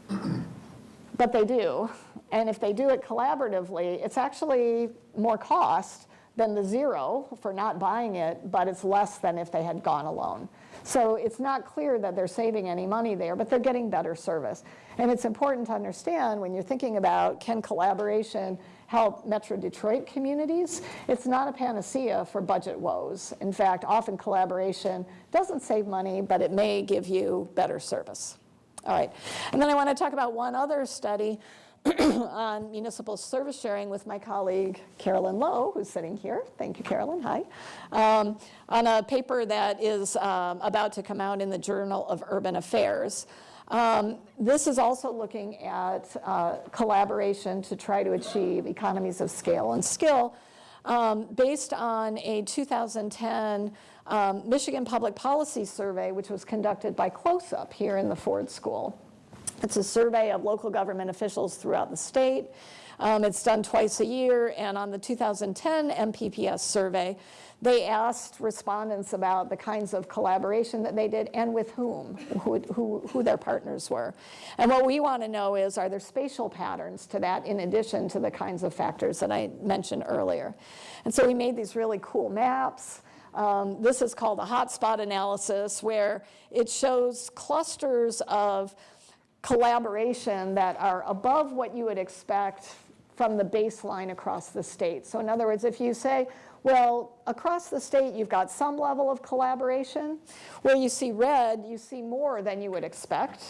but they do. And if they do it collaboratively, it's actually more cost than the zero for not buying it, but it's less than if they had gone alone. So it's not clear that they're saving any money there, but they're getting better service. And it's important to understand when you're thinking about can collaboration help Metro Detroit communities, it's not a panacea for budget woes. In fact, often collaboration doesn't save money, but it may give you better service. All right, and then I want to talk about one other study on municipal service sharing with my colleague Carolyn Loh, who's sitting here. Thank you, Carolyn. Hi. Um, on a paper that is um, about to come out in the Journal of Urban Affairs. Um, this is also looking at uh, collaboration to try to achieve economies of scale and skill um, based on a 2010 um, Michigan Public Policy Survey, which was conducted by CLOSUP here in the Ford School. It's a survey of local government officials throughout the state. Um, it's done twice a year, and on the 2010 MPPS survey, they asked respondents about the kinds of collaboration that they did and with whom, who, who, who their partners were. And what we want to know is, are there spatial patterns to that in addition to the kinds of factors that I mentioned earlier? And so we made these really cool maps. Um, this is called a hotspot analysis, where it shows clusters of collaboration that are above what you would expect from the baseline across the state. So in other words, if you say, well, across the state, you've got some level of collaboration. Where you see red, you see more than you would expect.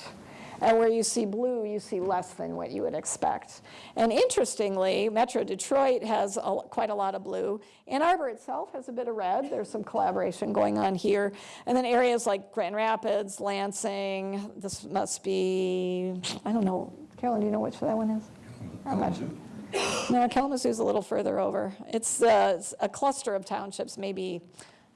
And where you see blue, you see less than what you would expect. And interestingly, Metro Detroit has a, quite a lot of blue. Ann Arbor itself has a bit of red. There's some collaboration going on here. And then areas like Grand Rapids, Lansing, this must be, I don't know. Carolyn, do you know which that one is? Not. No, Kalamazoo's a little further over. It's uh, it's a cluster of townships, maybe,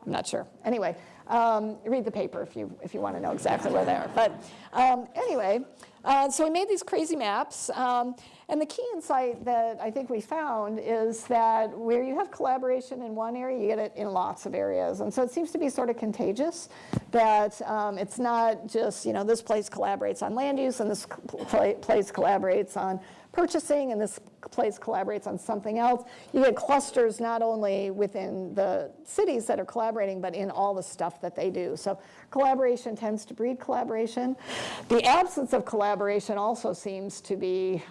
I'm not sure. Anyway, um, read the paper if you, if you want to know exactly where they are. But um, anyway, uh, so we made these crazy maps. um, And the key insight that I think we found is that where you have collaboration in one area, you get it in lots of areas. And so it seems to be sort of contagious, that um, it's not just, you know, this place collaborates on land use and this pla- place collaborates on purchasing and this place collaborates on something else. You get clusters not only within the cities that are collaborating, but in all the stuff that they do. So collaboration tends to breed collaboration. The absence of collaboration also seems to be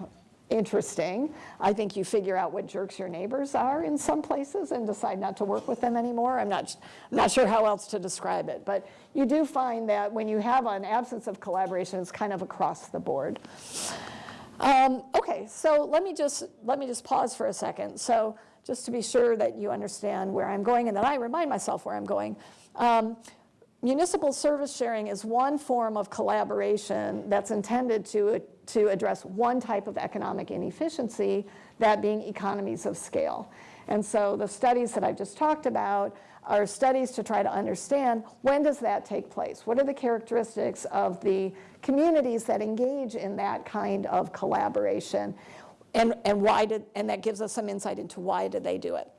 interesting. I think you figure out what jerks your neighbors are in some places and decide not to work with them anymore. I'm not, not sure how else to describe it, but you do find that when you have an absence of collaboration, it's kind of across the board. Um, okay, so let me just let me just pause for a second. So just to be sure that you understand where I'm going and that I remind myself where I'm going. Um, municipal service sharing is one form of collaboration that's intended to, to address one type of economic inefficiency, that being economies of scale. And so the studies that I've just talked about are studies to try to understand when does that take place? What are the characteristics of the communities that engage in that kind of collaboration? And, and why did, and that gives us some insight into why did they do it.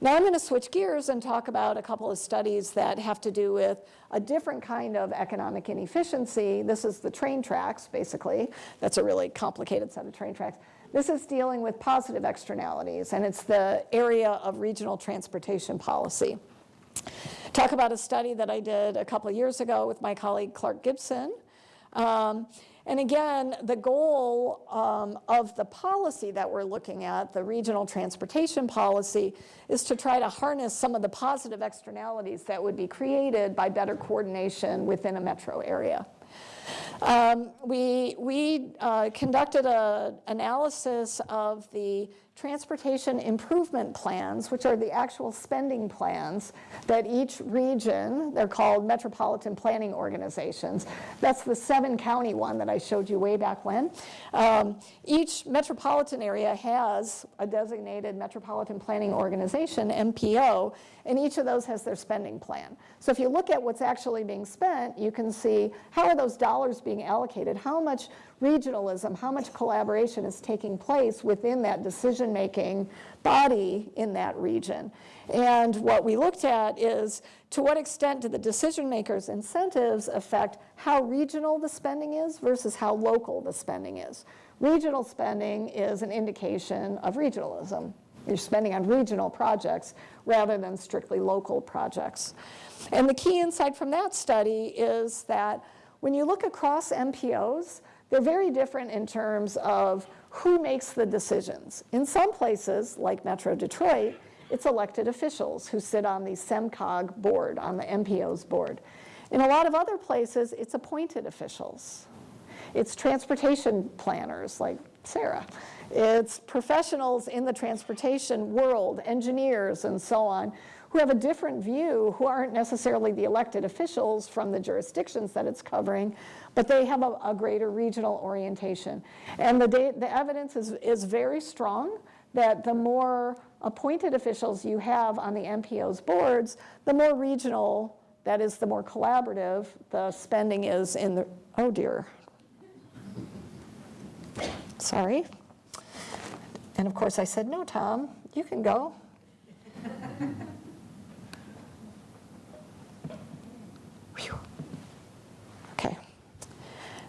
Now I'm going to switch gears and talk about a couple of studies that have to do with a different kind of economic inefficiency. This is the train tracks, basically. That's a really complicated set of train tracks. This is dealing with positive externalities, and it's the area of regional transportation policy. Talk about a study that I did a couple years ago with my colleague Clark Gibson. Um, and again, the goal um, of the policy that we're looking at, the regional transportation policy, is to try to harness some of the positive externalities that would be created by better coordination within a metro area. Um, we we uh, conducted an analysis of the transportation improvement plans, which are the actual spending plans that each region, they're called metropolitan planning organizations. That's the seven county one that I showed you way back when. Um, each metropolitan area has a designated metropolitan planning organization, MPO, and each of those has their spending plan. So if you look at what's actually being spent, you can see how are those dollars being allocated, how much regionalism, how much collaboration is taking place within that decision-making body in that region. And what we looked at is to what extent do the decision makers' incentives affect how regional the spending is versus how local the spending is. Regional spending is an indication of regionalism. You're spending on regional projects rather than strictly local projects. And the key insight from that study is that when you look across MPOs, they're very different in terms of who makes the decisions. In some places, like Metro Detroit, it's elected officials who sit on the SEMCOG board, on the MPO's board. In a lot of other places, it's appointed officials. It's transportation planners like Sarah. It's professionals in the transportation world, engineers and so on, who have a different view, who aren't necessarily the elected officials from the jurisdictions that it's covering, but they have a, a greater regional orientation. And the, the evidence is, is very strong that the more appointed officials you have on the MPO's boards, the more regional, that is the more collaborative the spending is in the, oh dear. Sorry. And of course I said, no, Tom, you can go. Whew. Okay.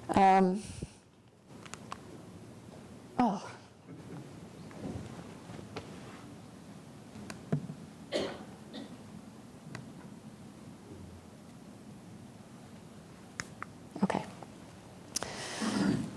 Um, oh. Okay.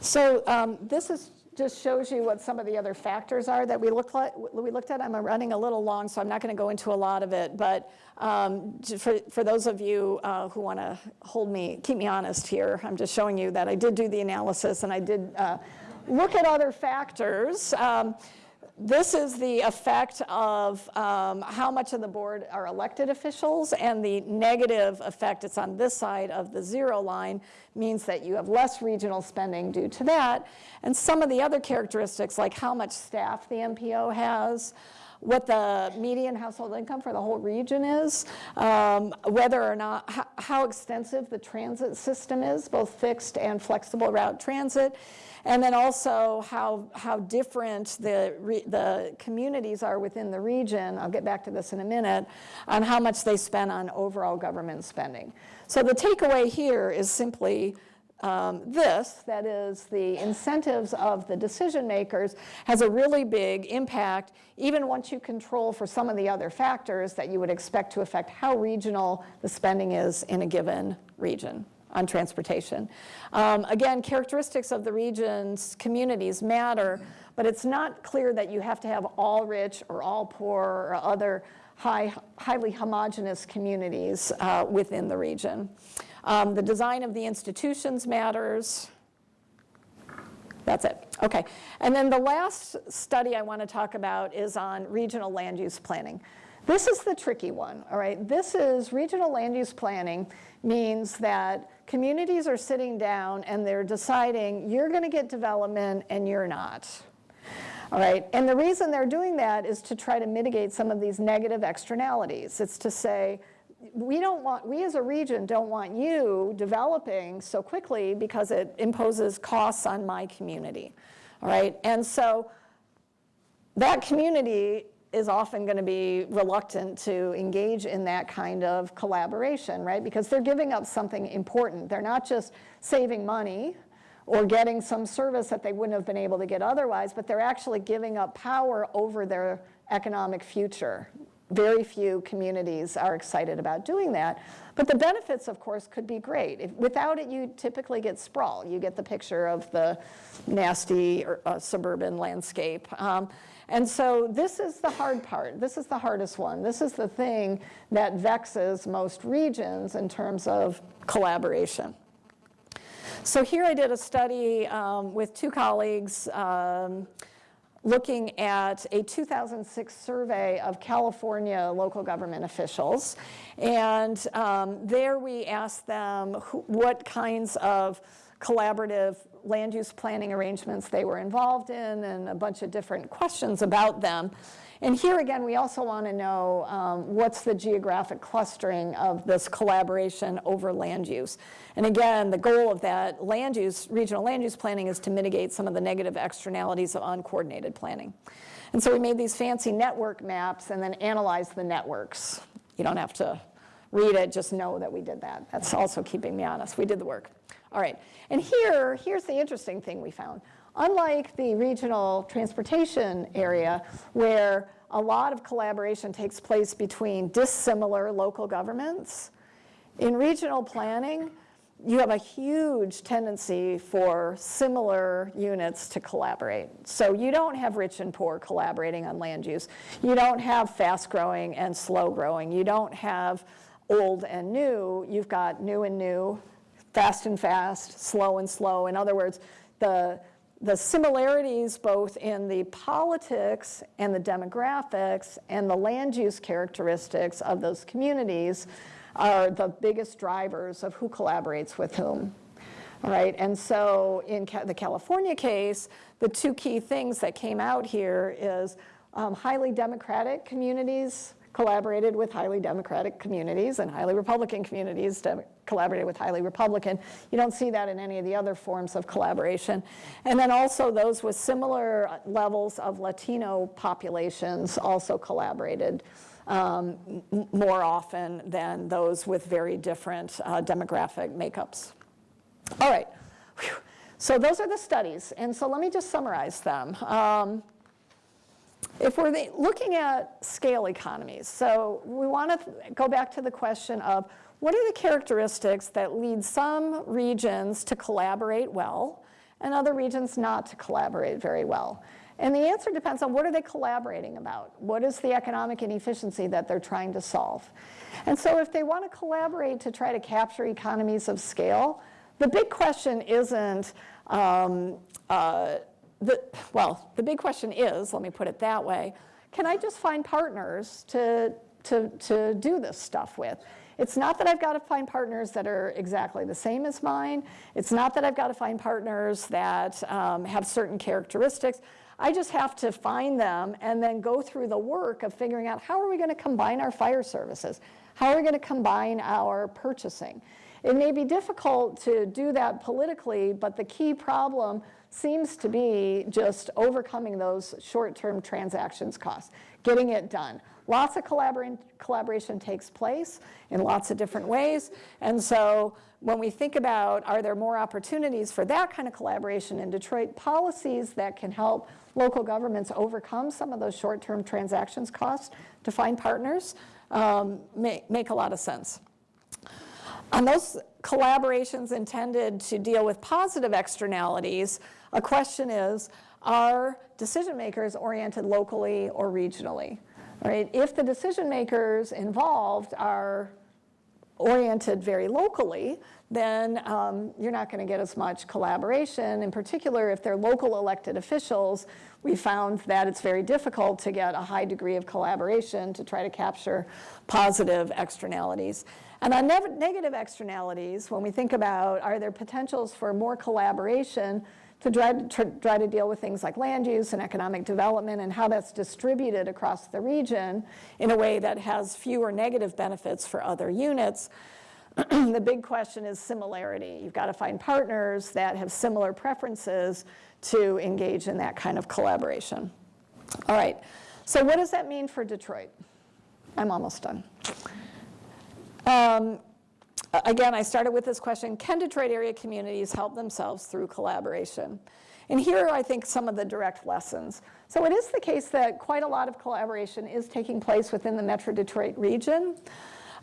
So um, this is just shows you what some of the other factors are that we looked at. We looked at. I'm running a little long, so I'm not going to go into a lot of it. But um, for, for those of you uh, who want to hold me, keep me honest here, I'm just showing you that I did do the analysis and I did uh, look at other factors. Um, this is the effect of um, how much of the board are elected officials, and the negative effect, it's on this side of the zero line, means that you have less regional spending due to that. And some of the other characteristics, like how much staff the MPO has, what the median household income for the whole region is, um, whether or not, how, how extensive the transit system is, both fixed and flexible route transit, and then also how, how different the, re, the communities are within the region, I'll get back to this in a minute, on how much they spend on overall government spending. So the takeaway here is simply um, this, that is the incentives of the decision makers, has a really big impact, even once you control for some of the other factors that you would expect to affect how regional the spending is in a given region on transportation. Um, again, characteristics of the region's communities matter, but it's not clear that you have to have all rich or all poor or other high, highly homogenous communities uh, within the region. Um, the design of the institutions matters. That's it. Okay. And then the last study I want to talk about is on regional land use planning. This is the tricky one, all right? This is regional land use planning means that communities are sitting down and they're deciding you're going to get development and you're not. All right, and the reason they're doing that is to try to mitigate some of these negative externalities. It's to say, we don't want, we as a region don't want you developing so quickly because it imposes costs on my community. All right, and so that community is often going to be reluctant to engage in that kind of collaboration, right? Because they're giving up something important. They're not just saving money or getting some service that they wouldn't have been able to get otherwise, but they're actually giving up power over their economic future. Very few communities are excited about doing that. But the benefits, of course, could be great. If, without it, you typically get sprawl. You get the picture of the nasty uh, suburban landscape. Um, and so this is the hard part. This is the hardest one. This is the thing that vexes most regions in terms of collaboration. So here I did a study um, with two colleagues um, looking at a 2006 survey of California local government officials. And um, there we asked them who, what kinds of collaborative land use planning arrangements they were involved in and a bunch of different questions about them. And here again, we also want to know um, what's the geographic clustering of this collaboration over land use. And again, the goal of that land use, regional land use planning is to mitigate some of the negative externalities of uncoordinated planning. And so we made these fancy network maps and then analyzed the networks. You don't have to read it, just know that we did that. That's also keeping me honest. We did the work. All right, and here, here's the interesting thing we found. Unlike the regional transportation area, where a lot of collaboration takes place between dissimilar local governments, in regional planning, you have a huge tendency for similar units to collaborate. So you don't have rich and poor collaborating on land use. You don't have fast growing and slow growing. You don't have old and new. You've got new and new fast and fast, slow and slow. In other words, the, the similarities both in the politics and the demographics and the land use characteristics of those communities are the biggest drivers of who collaborates with whom. Right, and so in ca the California case, the two key things that came out here is um, highly democratic communities collaborated with highly Democratic communities and highly Republican communities to collaborated with highly Republican. You don't see that in any of the other forms of collaboration. And then also those with similar levels of Latino populations also collaborated um, more often than those with very different uh, demographic makeups. All right, Whew. so those are the studies. And so let me just summarize them. Um, if we're the, looking at scale economies, so we want to go back to the question of what are the characteristics that lead some regions to collaborate well and other regions not to collaborate very well? And the answer depends on what are they collaborating about? What is the economic inefficiency that they're trying to solve? And so if they want to collaborate to try to capture economies of scale, the big question isn't um, uh, the, well, the big question is, let me put it that way, can I just find partners to, to, to do this stuff with? It's not that I've got to find partners that are exactly the same as mine. It's not that I've got to find partners that um, have certain characteristics. I just have to find them and then go through the work of figuring out how are we going to combine our fire services? How are we going to combine our purchasing? It may be difficult to do that politically, but the key problem seems to be just overcoming those short-term transactions costs, getting it done. Lots of collaboration, collaboration takes place in lots of different ways. And so when we think about are there more opportunities for that kind of collaboration in Detroit, policies that can help local governments overcome some of those short-term transactions costs to find partners um, make, make a lot of sense. On those collaborations intended to deal with positive externalities, a question is, are decision makers oriented locally or regionally? Right? If the decision makers involved are oriented very locally, then um, you're not going to get as much collaboration. In particular, if they're local elected officials, we found that it's very difficult to get a high degree of collaboration to try to capture positive externalities. And on ne negative externalities, when we think about are there potentials for more collaboration to try, to try to deal with things like land use and economic development and how that's distributed across the region in a way that has fewer negative benefits for other units, the big question is similarity. You've got to find partners that have similar preferences to engage in that kind of collaboration. All right, so what does that mean for Detroit? I'm almost done. Um, again, I started with this question, can Detroit area communities help themselves through collaboration? And here are, I think, some of the direct lessons. So it is the case that quite a lot of collaboration is taking place within the Metro Detroit region.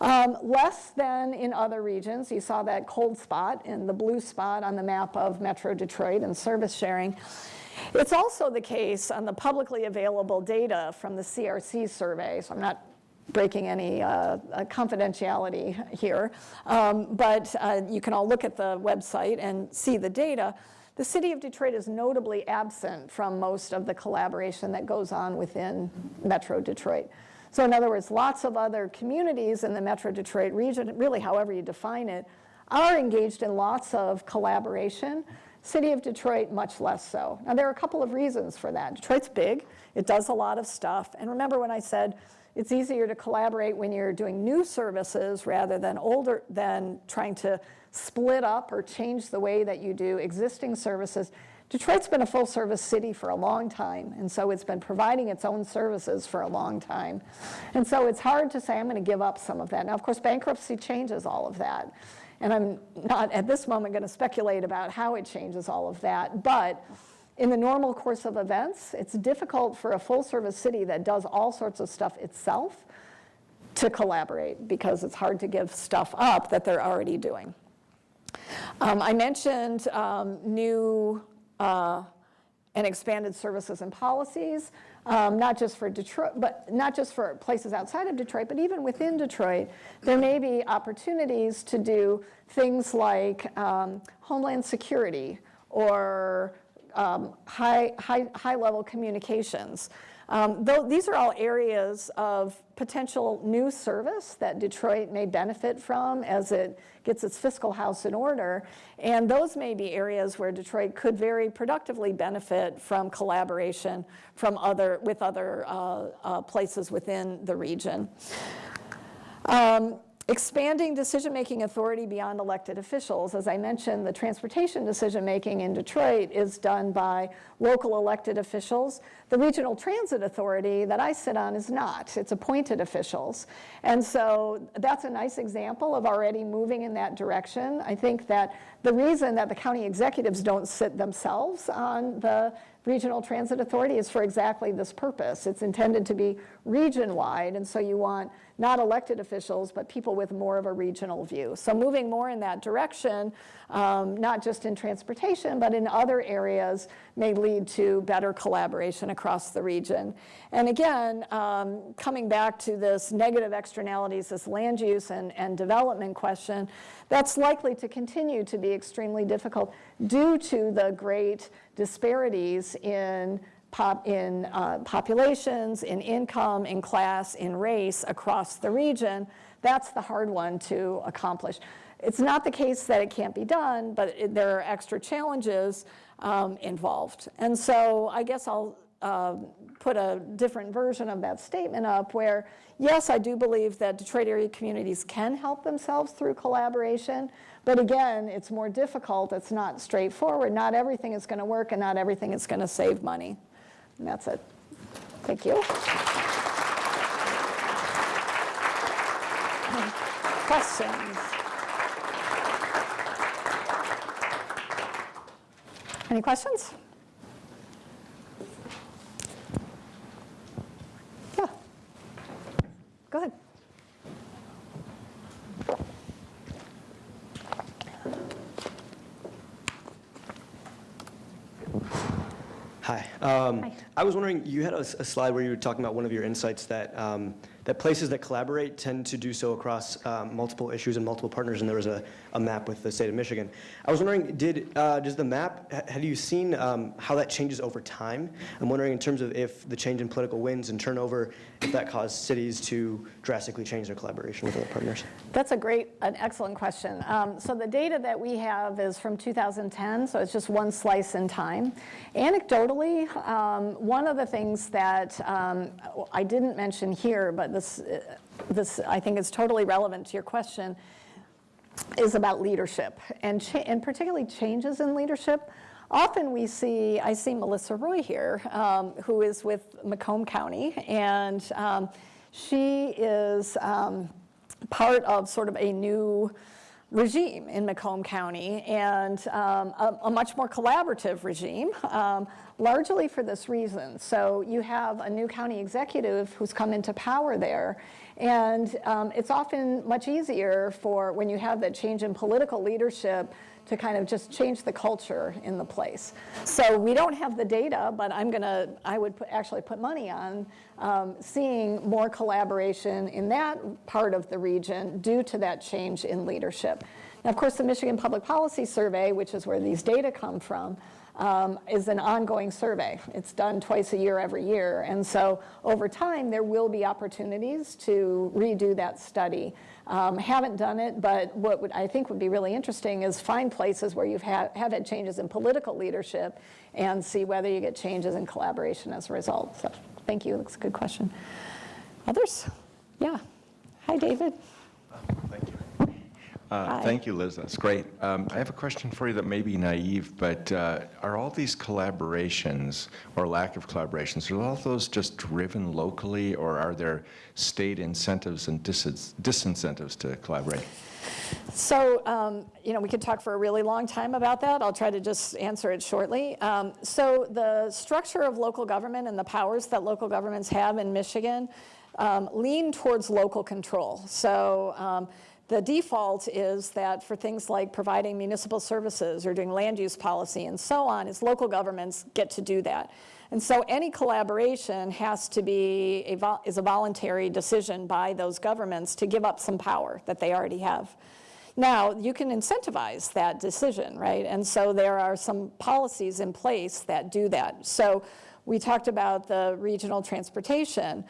Um, less than in other regions. You saw that cold spot in the blue spot on the map of Metro Detroit and service sharing. It's also the case on the publicly available data from the CRC survey, so I'm not breaking any uh, uh, confidentiality here, um, but uh, you can all look at the website and see the data. The city of Detroit is notably absent from most of the collaboration that goes on within Metro Detroit. So in other words, lots of other communities in the Metro Detroit region, really however you define it, are engaged in lots of collaboration. City of Detroit, much less so. Now there are a couple of reasons for that. Detroit's big, it does a lot of stuff, and remember when I said it's easier to collaborate when you're doing new services rather than older, than trying to split up or change the way that you do existing services. Detroit's been a full service city for a long time, and so it's been providing its own services for a long time. And so it's hard to say, I'm going to give up some of that. Now, of course, bankruptcy changes all of that. And I'm not at this moment going to speculate about how it changes all of that, but in the normal course of events, it's difficult for a full service city that does all sorts of stuff itself to collaborate because it's hard to give stuff up that they're already doing. Um, I mentioned um, new uh, and expanded services and policies, um, not just for Detroit, but not just for places outside of Detroit, but even within Detroit, there may be opportunities to do things like um, homeland security or um, high, high, high level communications. Um, though these are all areas of potential new service that Detroit may benefit from as it gets its fiscal house in order. And those may be areas where Detroit could very productively benefit from collaboration from other, with other uh, uh, places within the region. Um, Expanding decision-making authority beyond elected officials. As I mentioned, the transportation decision-making in Detroit is done by local elected officials. The Regional Transit Authority that I sit on is not. It's appointed officials. And so that's a nice example of already moving in that direction. I think that the reason that the county executives don't sit themselves on the Regional Transit Authority is for exactly this purpose. It's intended to be region-wide, and so you want not elected officials, but people with more of a regional view. So moving more in that direction, um, not just in transportation, but in other areas, may lead to better collaboration across the region. And again, um, coming back to this negative externalities, this land use and, and development question, that's likely to continue to be extremely difficult due to the great disparities in pop, in uh, populations, in income, in class, in race across the region. That's the hard one to accomplish. It's not the case that it can't be done, but it, there are extra challenges um, involved. And so I guess I'll uh, put a different version of that statement up where, yes, I do believe that Detroit area communities can help themselves through collaboration, but again, it's more difficult, it's not straightforward, not everything is going to work and not everything is going to save money. And that's it. Thank you. Questions? Any questions? Yeah. Go ahead. Hi. Um. I was wondering, you had a slide where you were talking about one of your insights that, um, that places that collaborate tend to do so across um, multiple issues and multiple partners, and there was a, a map with the state of Michigan. I was wondering, did, uh, does the map, ha- have you seen um, how that changes over time? I'm wondering in terms of if the change in political winds and turnover, if that caused cities to drastically change their collaboration with other partners? That's a great, an excellent question. Um, so the data that we have is from 2010, so it's just one slice in time. Anecdotally, um, one of the things that um, I didn't mention here, but this, this I think is totally relevant to your question, is about leadership and, and particularly changes in leadership. Often we see, I see Melissa Roy here, um, who is with Macomb County, and um, she is um, part of sort of a new regime in Macomb County and um, a, a much more collaborative regime, um, largely for this reason. So you have a new county executive who's come into power there, and um, it's often much easier for when you have that change in political leadership to kind of just change the culture in the place. So we don't have the data, but I'm gonna, I would put, actually put money on um, seeing more collaboration in that part of the region due to that change in leadership. Now, of course, the Michigan Public Policy Survey, which is where these data come from, um, is an ongoing survey. It's done twice a year every year. And so over time, there will be opportunities to redo that study. Um, haven't done it, but what would, I think would be really interesting is find places where you've had, have had changes in political leadership and see whether you get changes in collaboration as a result. So thank you, that's a good question. Others? Yeah. Hi, David. Thank you. Uh, Thank you, Liz. That's great. Um, I have a question for you that may be naive, but uh, are all these collaborations or lack of collaborations, are all those just driven locally, or are there state incentives and dis- disincentives to collaborate? So, um, you know, we could talk for a really long time about that. I'll try to just answer it shortly. Um, so the structure of local government and the powers that local governments have in Michigan um, lean towards local control. So um, the default is that for things like providing municipal services or doing land use policy and so on, is local governments get to do that. And so any collaboration has to be, a is a voluntary decision by those governments to give up some power that they already have. Now, you can incentivize that decision, right? And so there are some policies in place that do that. So we talked about the regional transportation.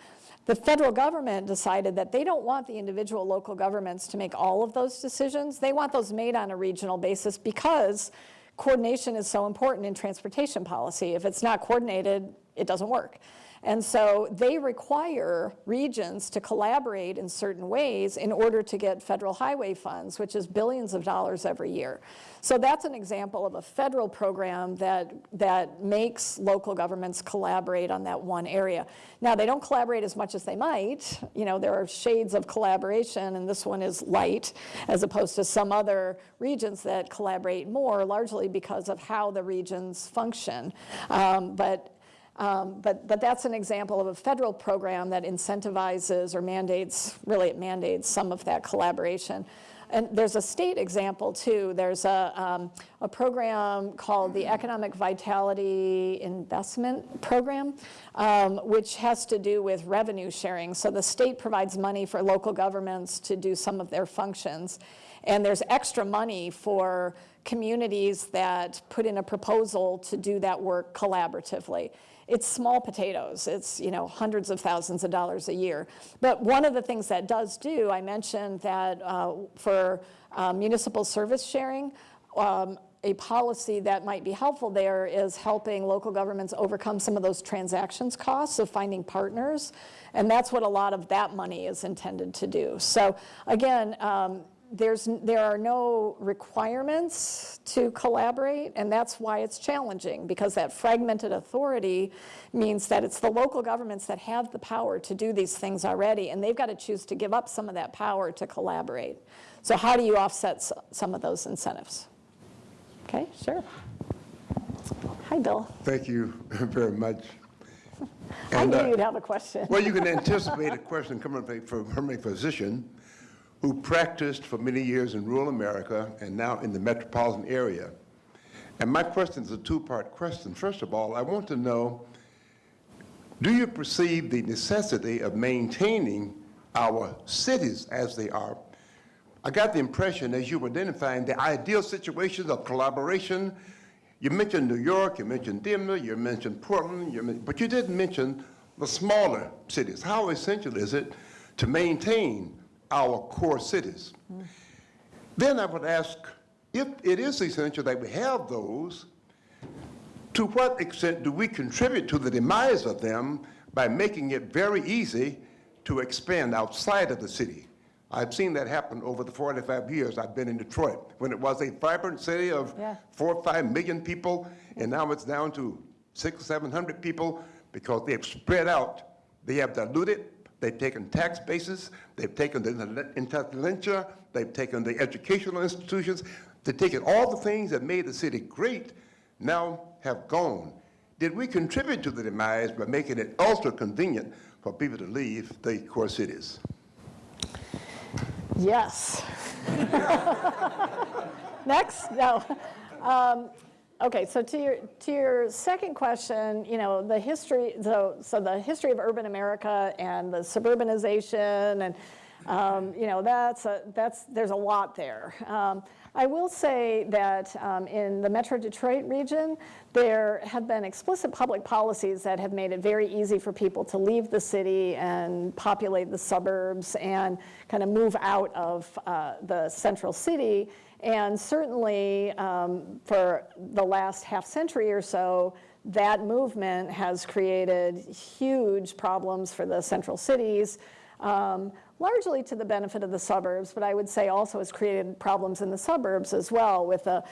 The federal government decided that they don't want the individual local governments to make all of those decisions. They want those made on a regional basis because coordination is so important in transportation policy. If it's not coordinated, it doesn't work. And so they require regions to collaborate in certain ways in order to get federal highway funds, which is billions of dollars every year. So that's an example of a federal program that, that makes local governments collaborate on that one area. Now, they don't collaborate as much as they might. You know, there are shades of collaboration, and this one is light, as opposed to some other regions that collaborate more, largely because of how the regions function. Um, but Um, But, but that's an example of a federal program that incentivizes or mandates, really it mandates some of that collaboration. And there's a state example too. There's a, um, a program called the Economic Vitality Investment Program, um, which has to do with revenue sharing. So the state provides money for local governments to do some of their functions. And there's extra money for communities that put in a proposal to do that work collaboratively. It's small potatoes. It's, you know, hundreds of thousands of dollars a year. But one of the things that does do, I mentioned that uh, for uh, municipal service sharing, um, a policy that might be helpful there is helping local governments overcome some of those transactions costs of finding partners. And that's what a lot of that money is intended to do. So again, um, there's, there are no requirements to collaborate, and that's why it's challenging, because that fragmented authority means that it's the local governments that have the power to do these things already, and they've got to choose to give up some of that power to collaborate. So how do you offset some of those incentives? Okay, sure. Hi, Bill. Thank you very much. I And, knew uh, you'd have a question. Well, you can anticipate a question coming from from a physician who practiced for many years in rural America and now in the metropolitan area. And my question is a two-part question. First of all, I want to know, do you perceive the necessity of maintaining our cities as they are? I got the impression as you were identifying the ideal situations of collaboration, you mentioned New York, you mentioned Denver, you mentioned Portland, you but you didn't mention the smaller cities. How essential is it to maintain our core cities? Then I would ask, if it is essential that we have those, to what extent do we contribute to the demise of them by making it very easy to expand outside of the city? I've seen that happen over the 45 years I've been in Detroit, when it was a vibrant city of Yeah. four or five million people, and now it's down to six, 700 people because they've spread out. They have diluted, they've taken tax bases, they've taken the intelligentsia, they've taken the educational institutions, they've taken all the things that made the city great, now have gone. Did we contribute to the demise by making it ultra convenient for people to leave the core cities? Yes. Next, no. Um, Okay, so to your, to your second question, you know, the history, so, so the history of urban America and the suburbanization and, um, you know, that's, a, that's, there's a lot there. Um, I will say that um, in the Metro Detroit region, there have been explicit public policies that have made it very easy for people to leave the city and populate the suburbs and kind of move out of uh, the central city. And certainly um, for the last half century or so, that movement has created huge problems for the central cities. Um, largely to the benefit of the suburbs, but I would say also has created problems in the suburbs as well with a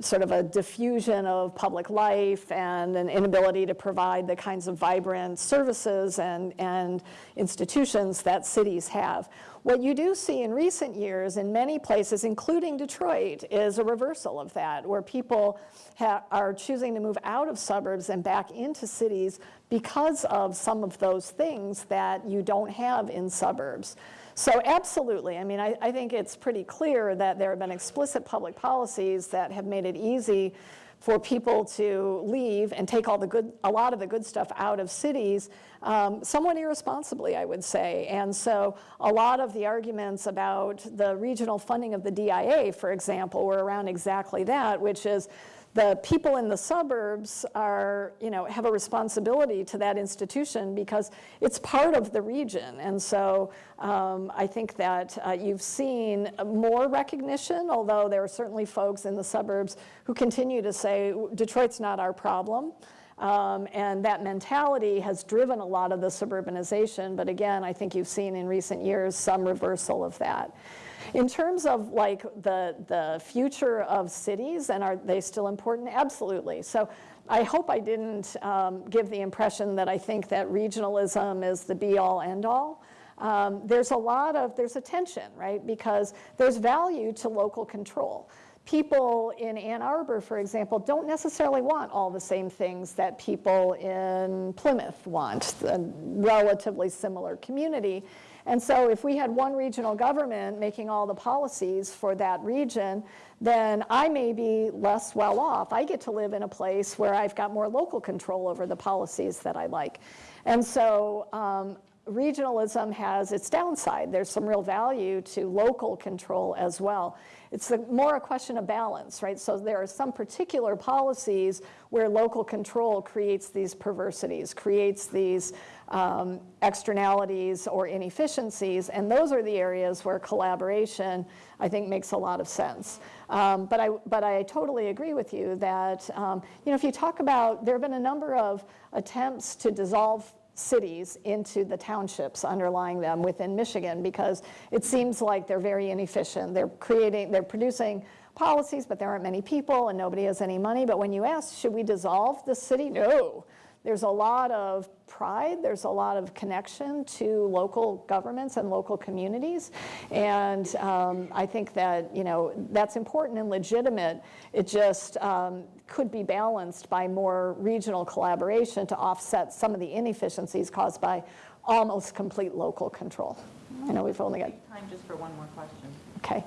sort of a diffusion of public life and an inability to provide the kinds of vibrant services and, and institutions that cities have. What you do see in recent years in many places, including Detroit, is a reversal of that, where people are choosing to move out of suburbs and back into cities because of some of those things that you don't have in suburbs. So absolutely, I mean, I, I, think it's pretty clear that there have been explicit public policies that have made it easy for people to leave and take all the good, a lot of the good stuff out of cities, um, somewhat irresponsibly, I would say. And so a lot of the arguments about the regional funding of the DIA, for example, were around exactly that, which is the people in the suburbs are, you know, have a responsibility to that institution because it's part of the region. And so um, I think that uh, you've seen more recognition, although there are certainly folks in the suburbs who continue to say, Detroit's not our problem. Um, and that mentality has driven a lot of the suburbanization. But again, I think you've seen in recent years some reversal of that. In terms of like the, the future of cities, and are they still important? Absolutely. So I hope I didn't um, give the impression that I think that regionalism is the be-all, end-all. Um, there's a lot of, there's a tension, right? Because there's value to local control. people in Ann Arbor, for example, don't necessarily want all the same things that people in Plymouth want, a relatively similar community. And so if we had one regional government making all the policies for that region, then I may be less well off. I get to live in a place where I've got more local control over the policies that I like. And so um, regionalism has its downside. There's some real value to local control as well. It's a, more a question of balance, right? So there are some particular policies where local control creates these perversities, creates these um, externalities or inefficiencies, and those are the areas where collaboration, I think, makes a lot of sense. Um, but, I, but I totally agree with you that, um, you know, if you talk about, there have been a number of attempts to dissolve cities into the townships underlying them within Michigan because it seems like they're very inefficient. They're creating, they're producing policies, but there aren't many people and nobody has any money. But when you ask, should we dissolve the city? No. There's a lot of pride, there's a lot of connection to local governments and local communities. And um, I think that, you know, that's important and legitimate. It just um, could be balanced by more regional collaboration to offset some of the inefficiencies caused by almost complete local control. I know we've only got, Time just for one more question. okay.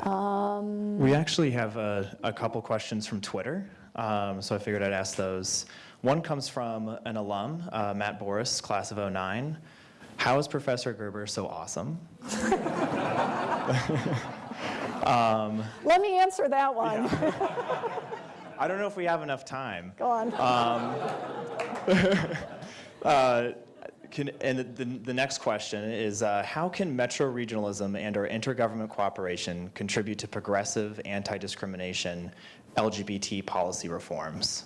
Um, We actually have a, a couple questions from Twitter, um, so I figured I'd ask those. One comes from an alum, uh, Matt Boris, class of 09. How is Professor Gerber so awesome? Let me answer that one. I don't know if we have enough time. Go on. Uh, can, and the, the next question is, uh, how can metro regionalism and or intergovernment cooperation contribute to progressive anti-discrimination LGBT policy reforms?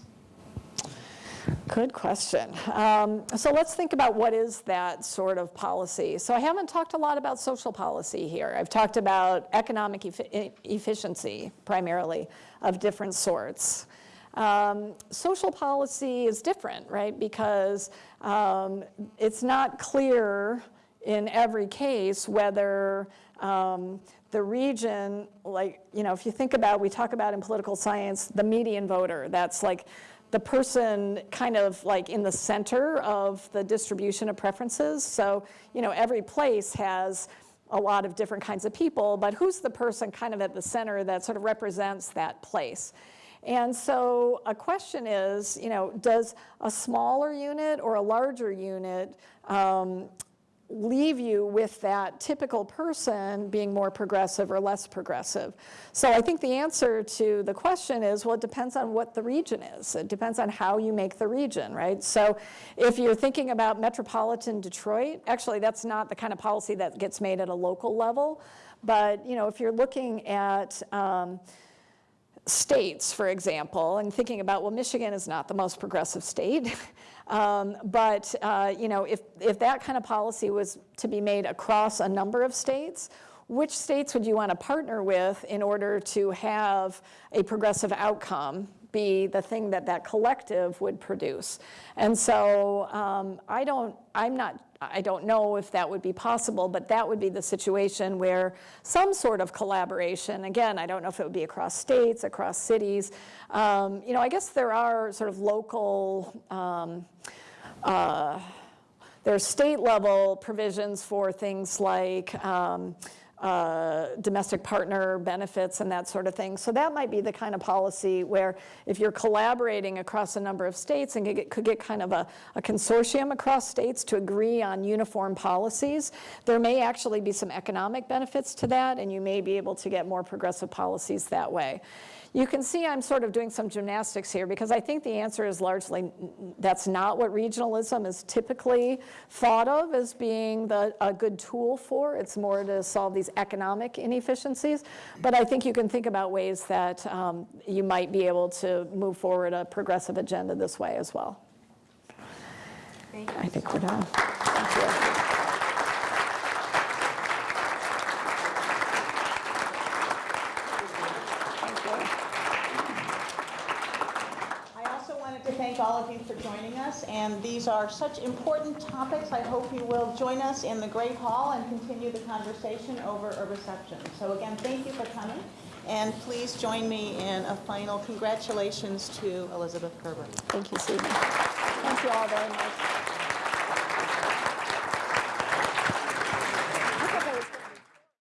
Good question. Um, so let's think about what is that sort of policy. So I haven't talked a lot about social policy here. I've talked about economic effi- efficiency primarily of different sorts. Um, social policy is different, right? Because um, it's not clear in every case whether um, the region, like, you know, if you think about, we talk about in political science, the median voter, that's like the person kind of like in the center of the distribution of preferences. So, you know, every place has a lot of different kinds of people, but who's the person kind of at the center that sort of represents that place? And so a question is, you know, does a smaller unit or a larger unit um, leave you with that typical person being more progressive or less progressive? So I think the answer to the question is, well, it depends on what the region is. It depends on how you make the region, right? So if you're thinking about metropolitan Detroit, actually that's not the kind of policy that gets made at a local level. But, you know, if you're looking at, um, states, for example, and thinking about, well, Michigan is not the most progressive state, um, but uh, you know, if, if that kind of policy was to be made across a number of states, which states would you want to partner with in order to have a progressive outcome be the thing that that collective would produce? And so um, I don't, I'm not I don't know if that would be possible, but that would be the situation where some sort of collaboration, again, I don't know if it would be across states, across cities. Um, you know, I guess there are sort of local, um, uh, there's state level provisions for things like um, uh, domestic partner benefits and that sort of thing. So that might be the kind of policy where if you're collaborating across a number of states and could get, could get kind of a, a consortium across states to agree on uniform policies, there may actually be some economic benefits to that and you may be able to get more progressive policies that way. You can see I'm sort of doing some gymnastics here because I think the answer is largely that's not what regionalism is typically thought of as being the, a good tool for. It's more to solve these economic inefficiencies. But I think you can think about ways that um, you might be able to move forward a progressive agenda this way as well. I think we're done. Thank you. I also wanted to thank all of you for joining us, and these are such important topics. I hope you will join us in the Great Hall and continue the conversation over a reception. So again, thank you for coming. And please join me in a final congratulations to Elizabeth Gerber. Thank you, Susan. Thank you all very much.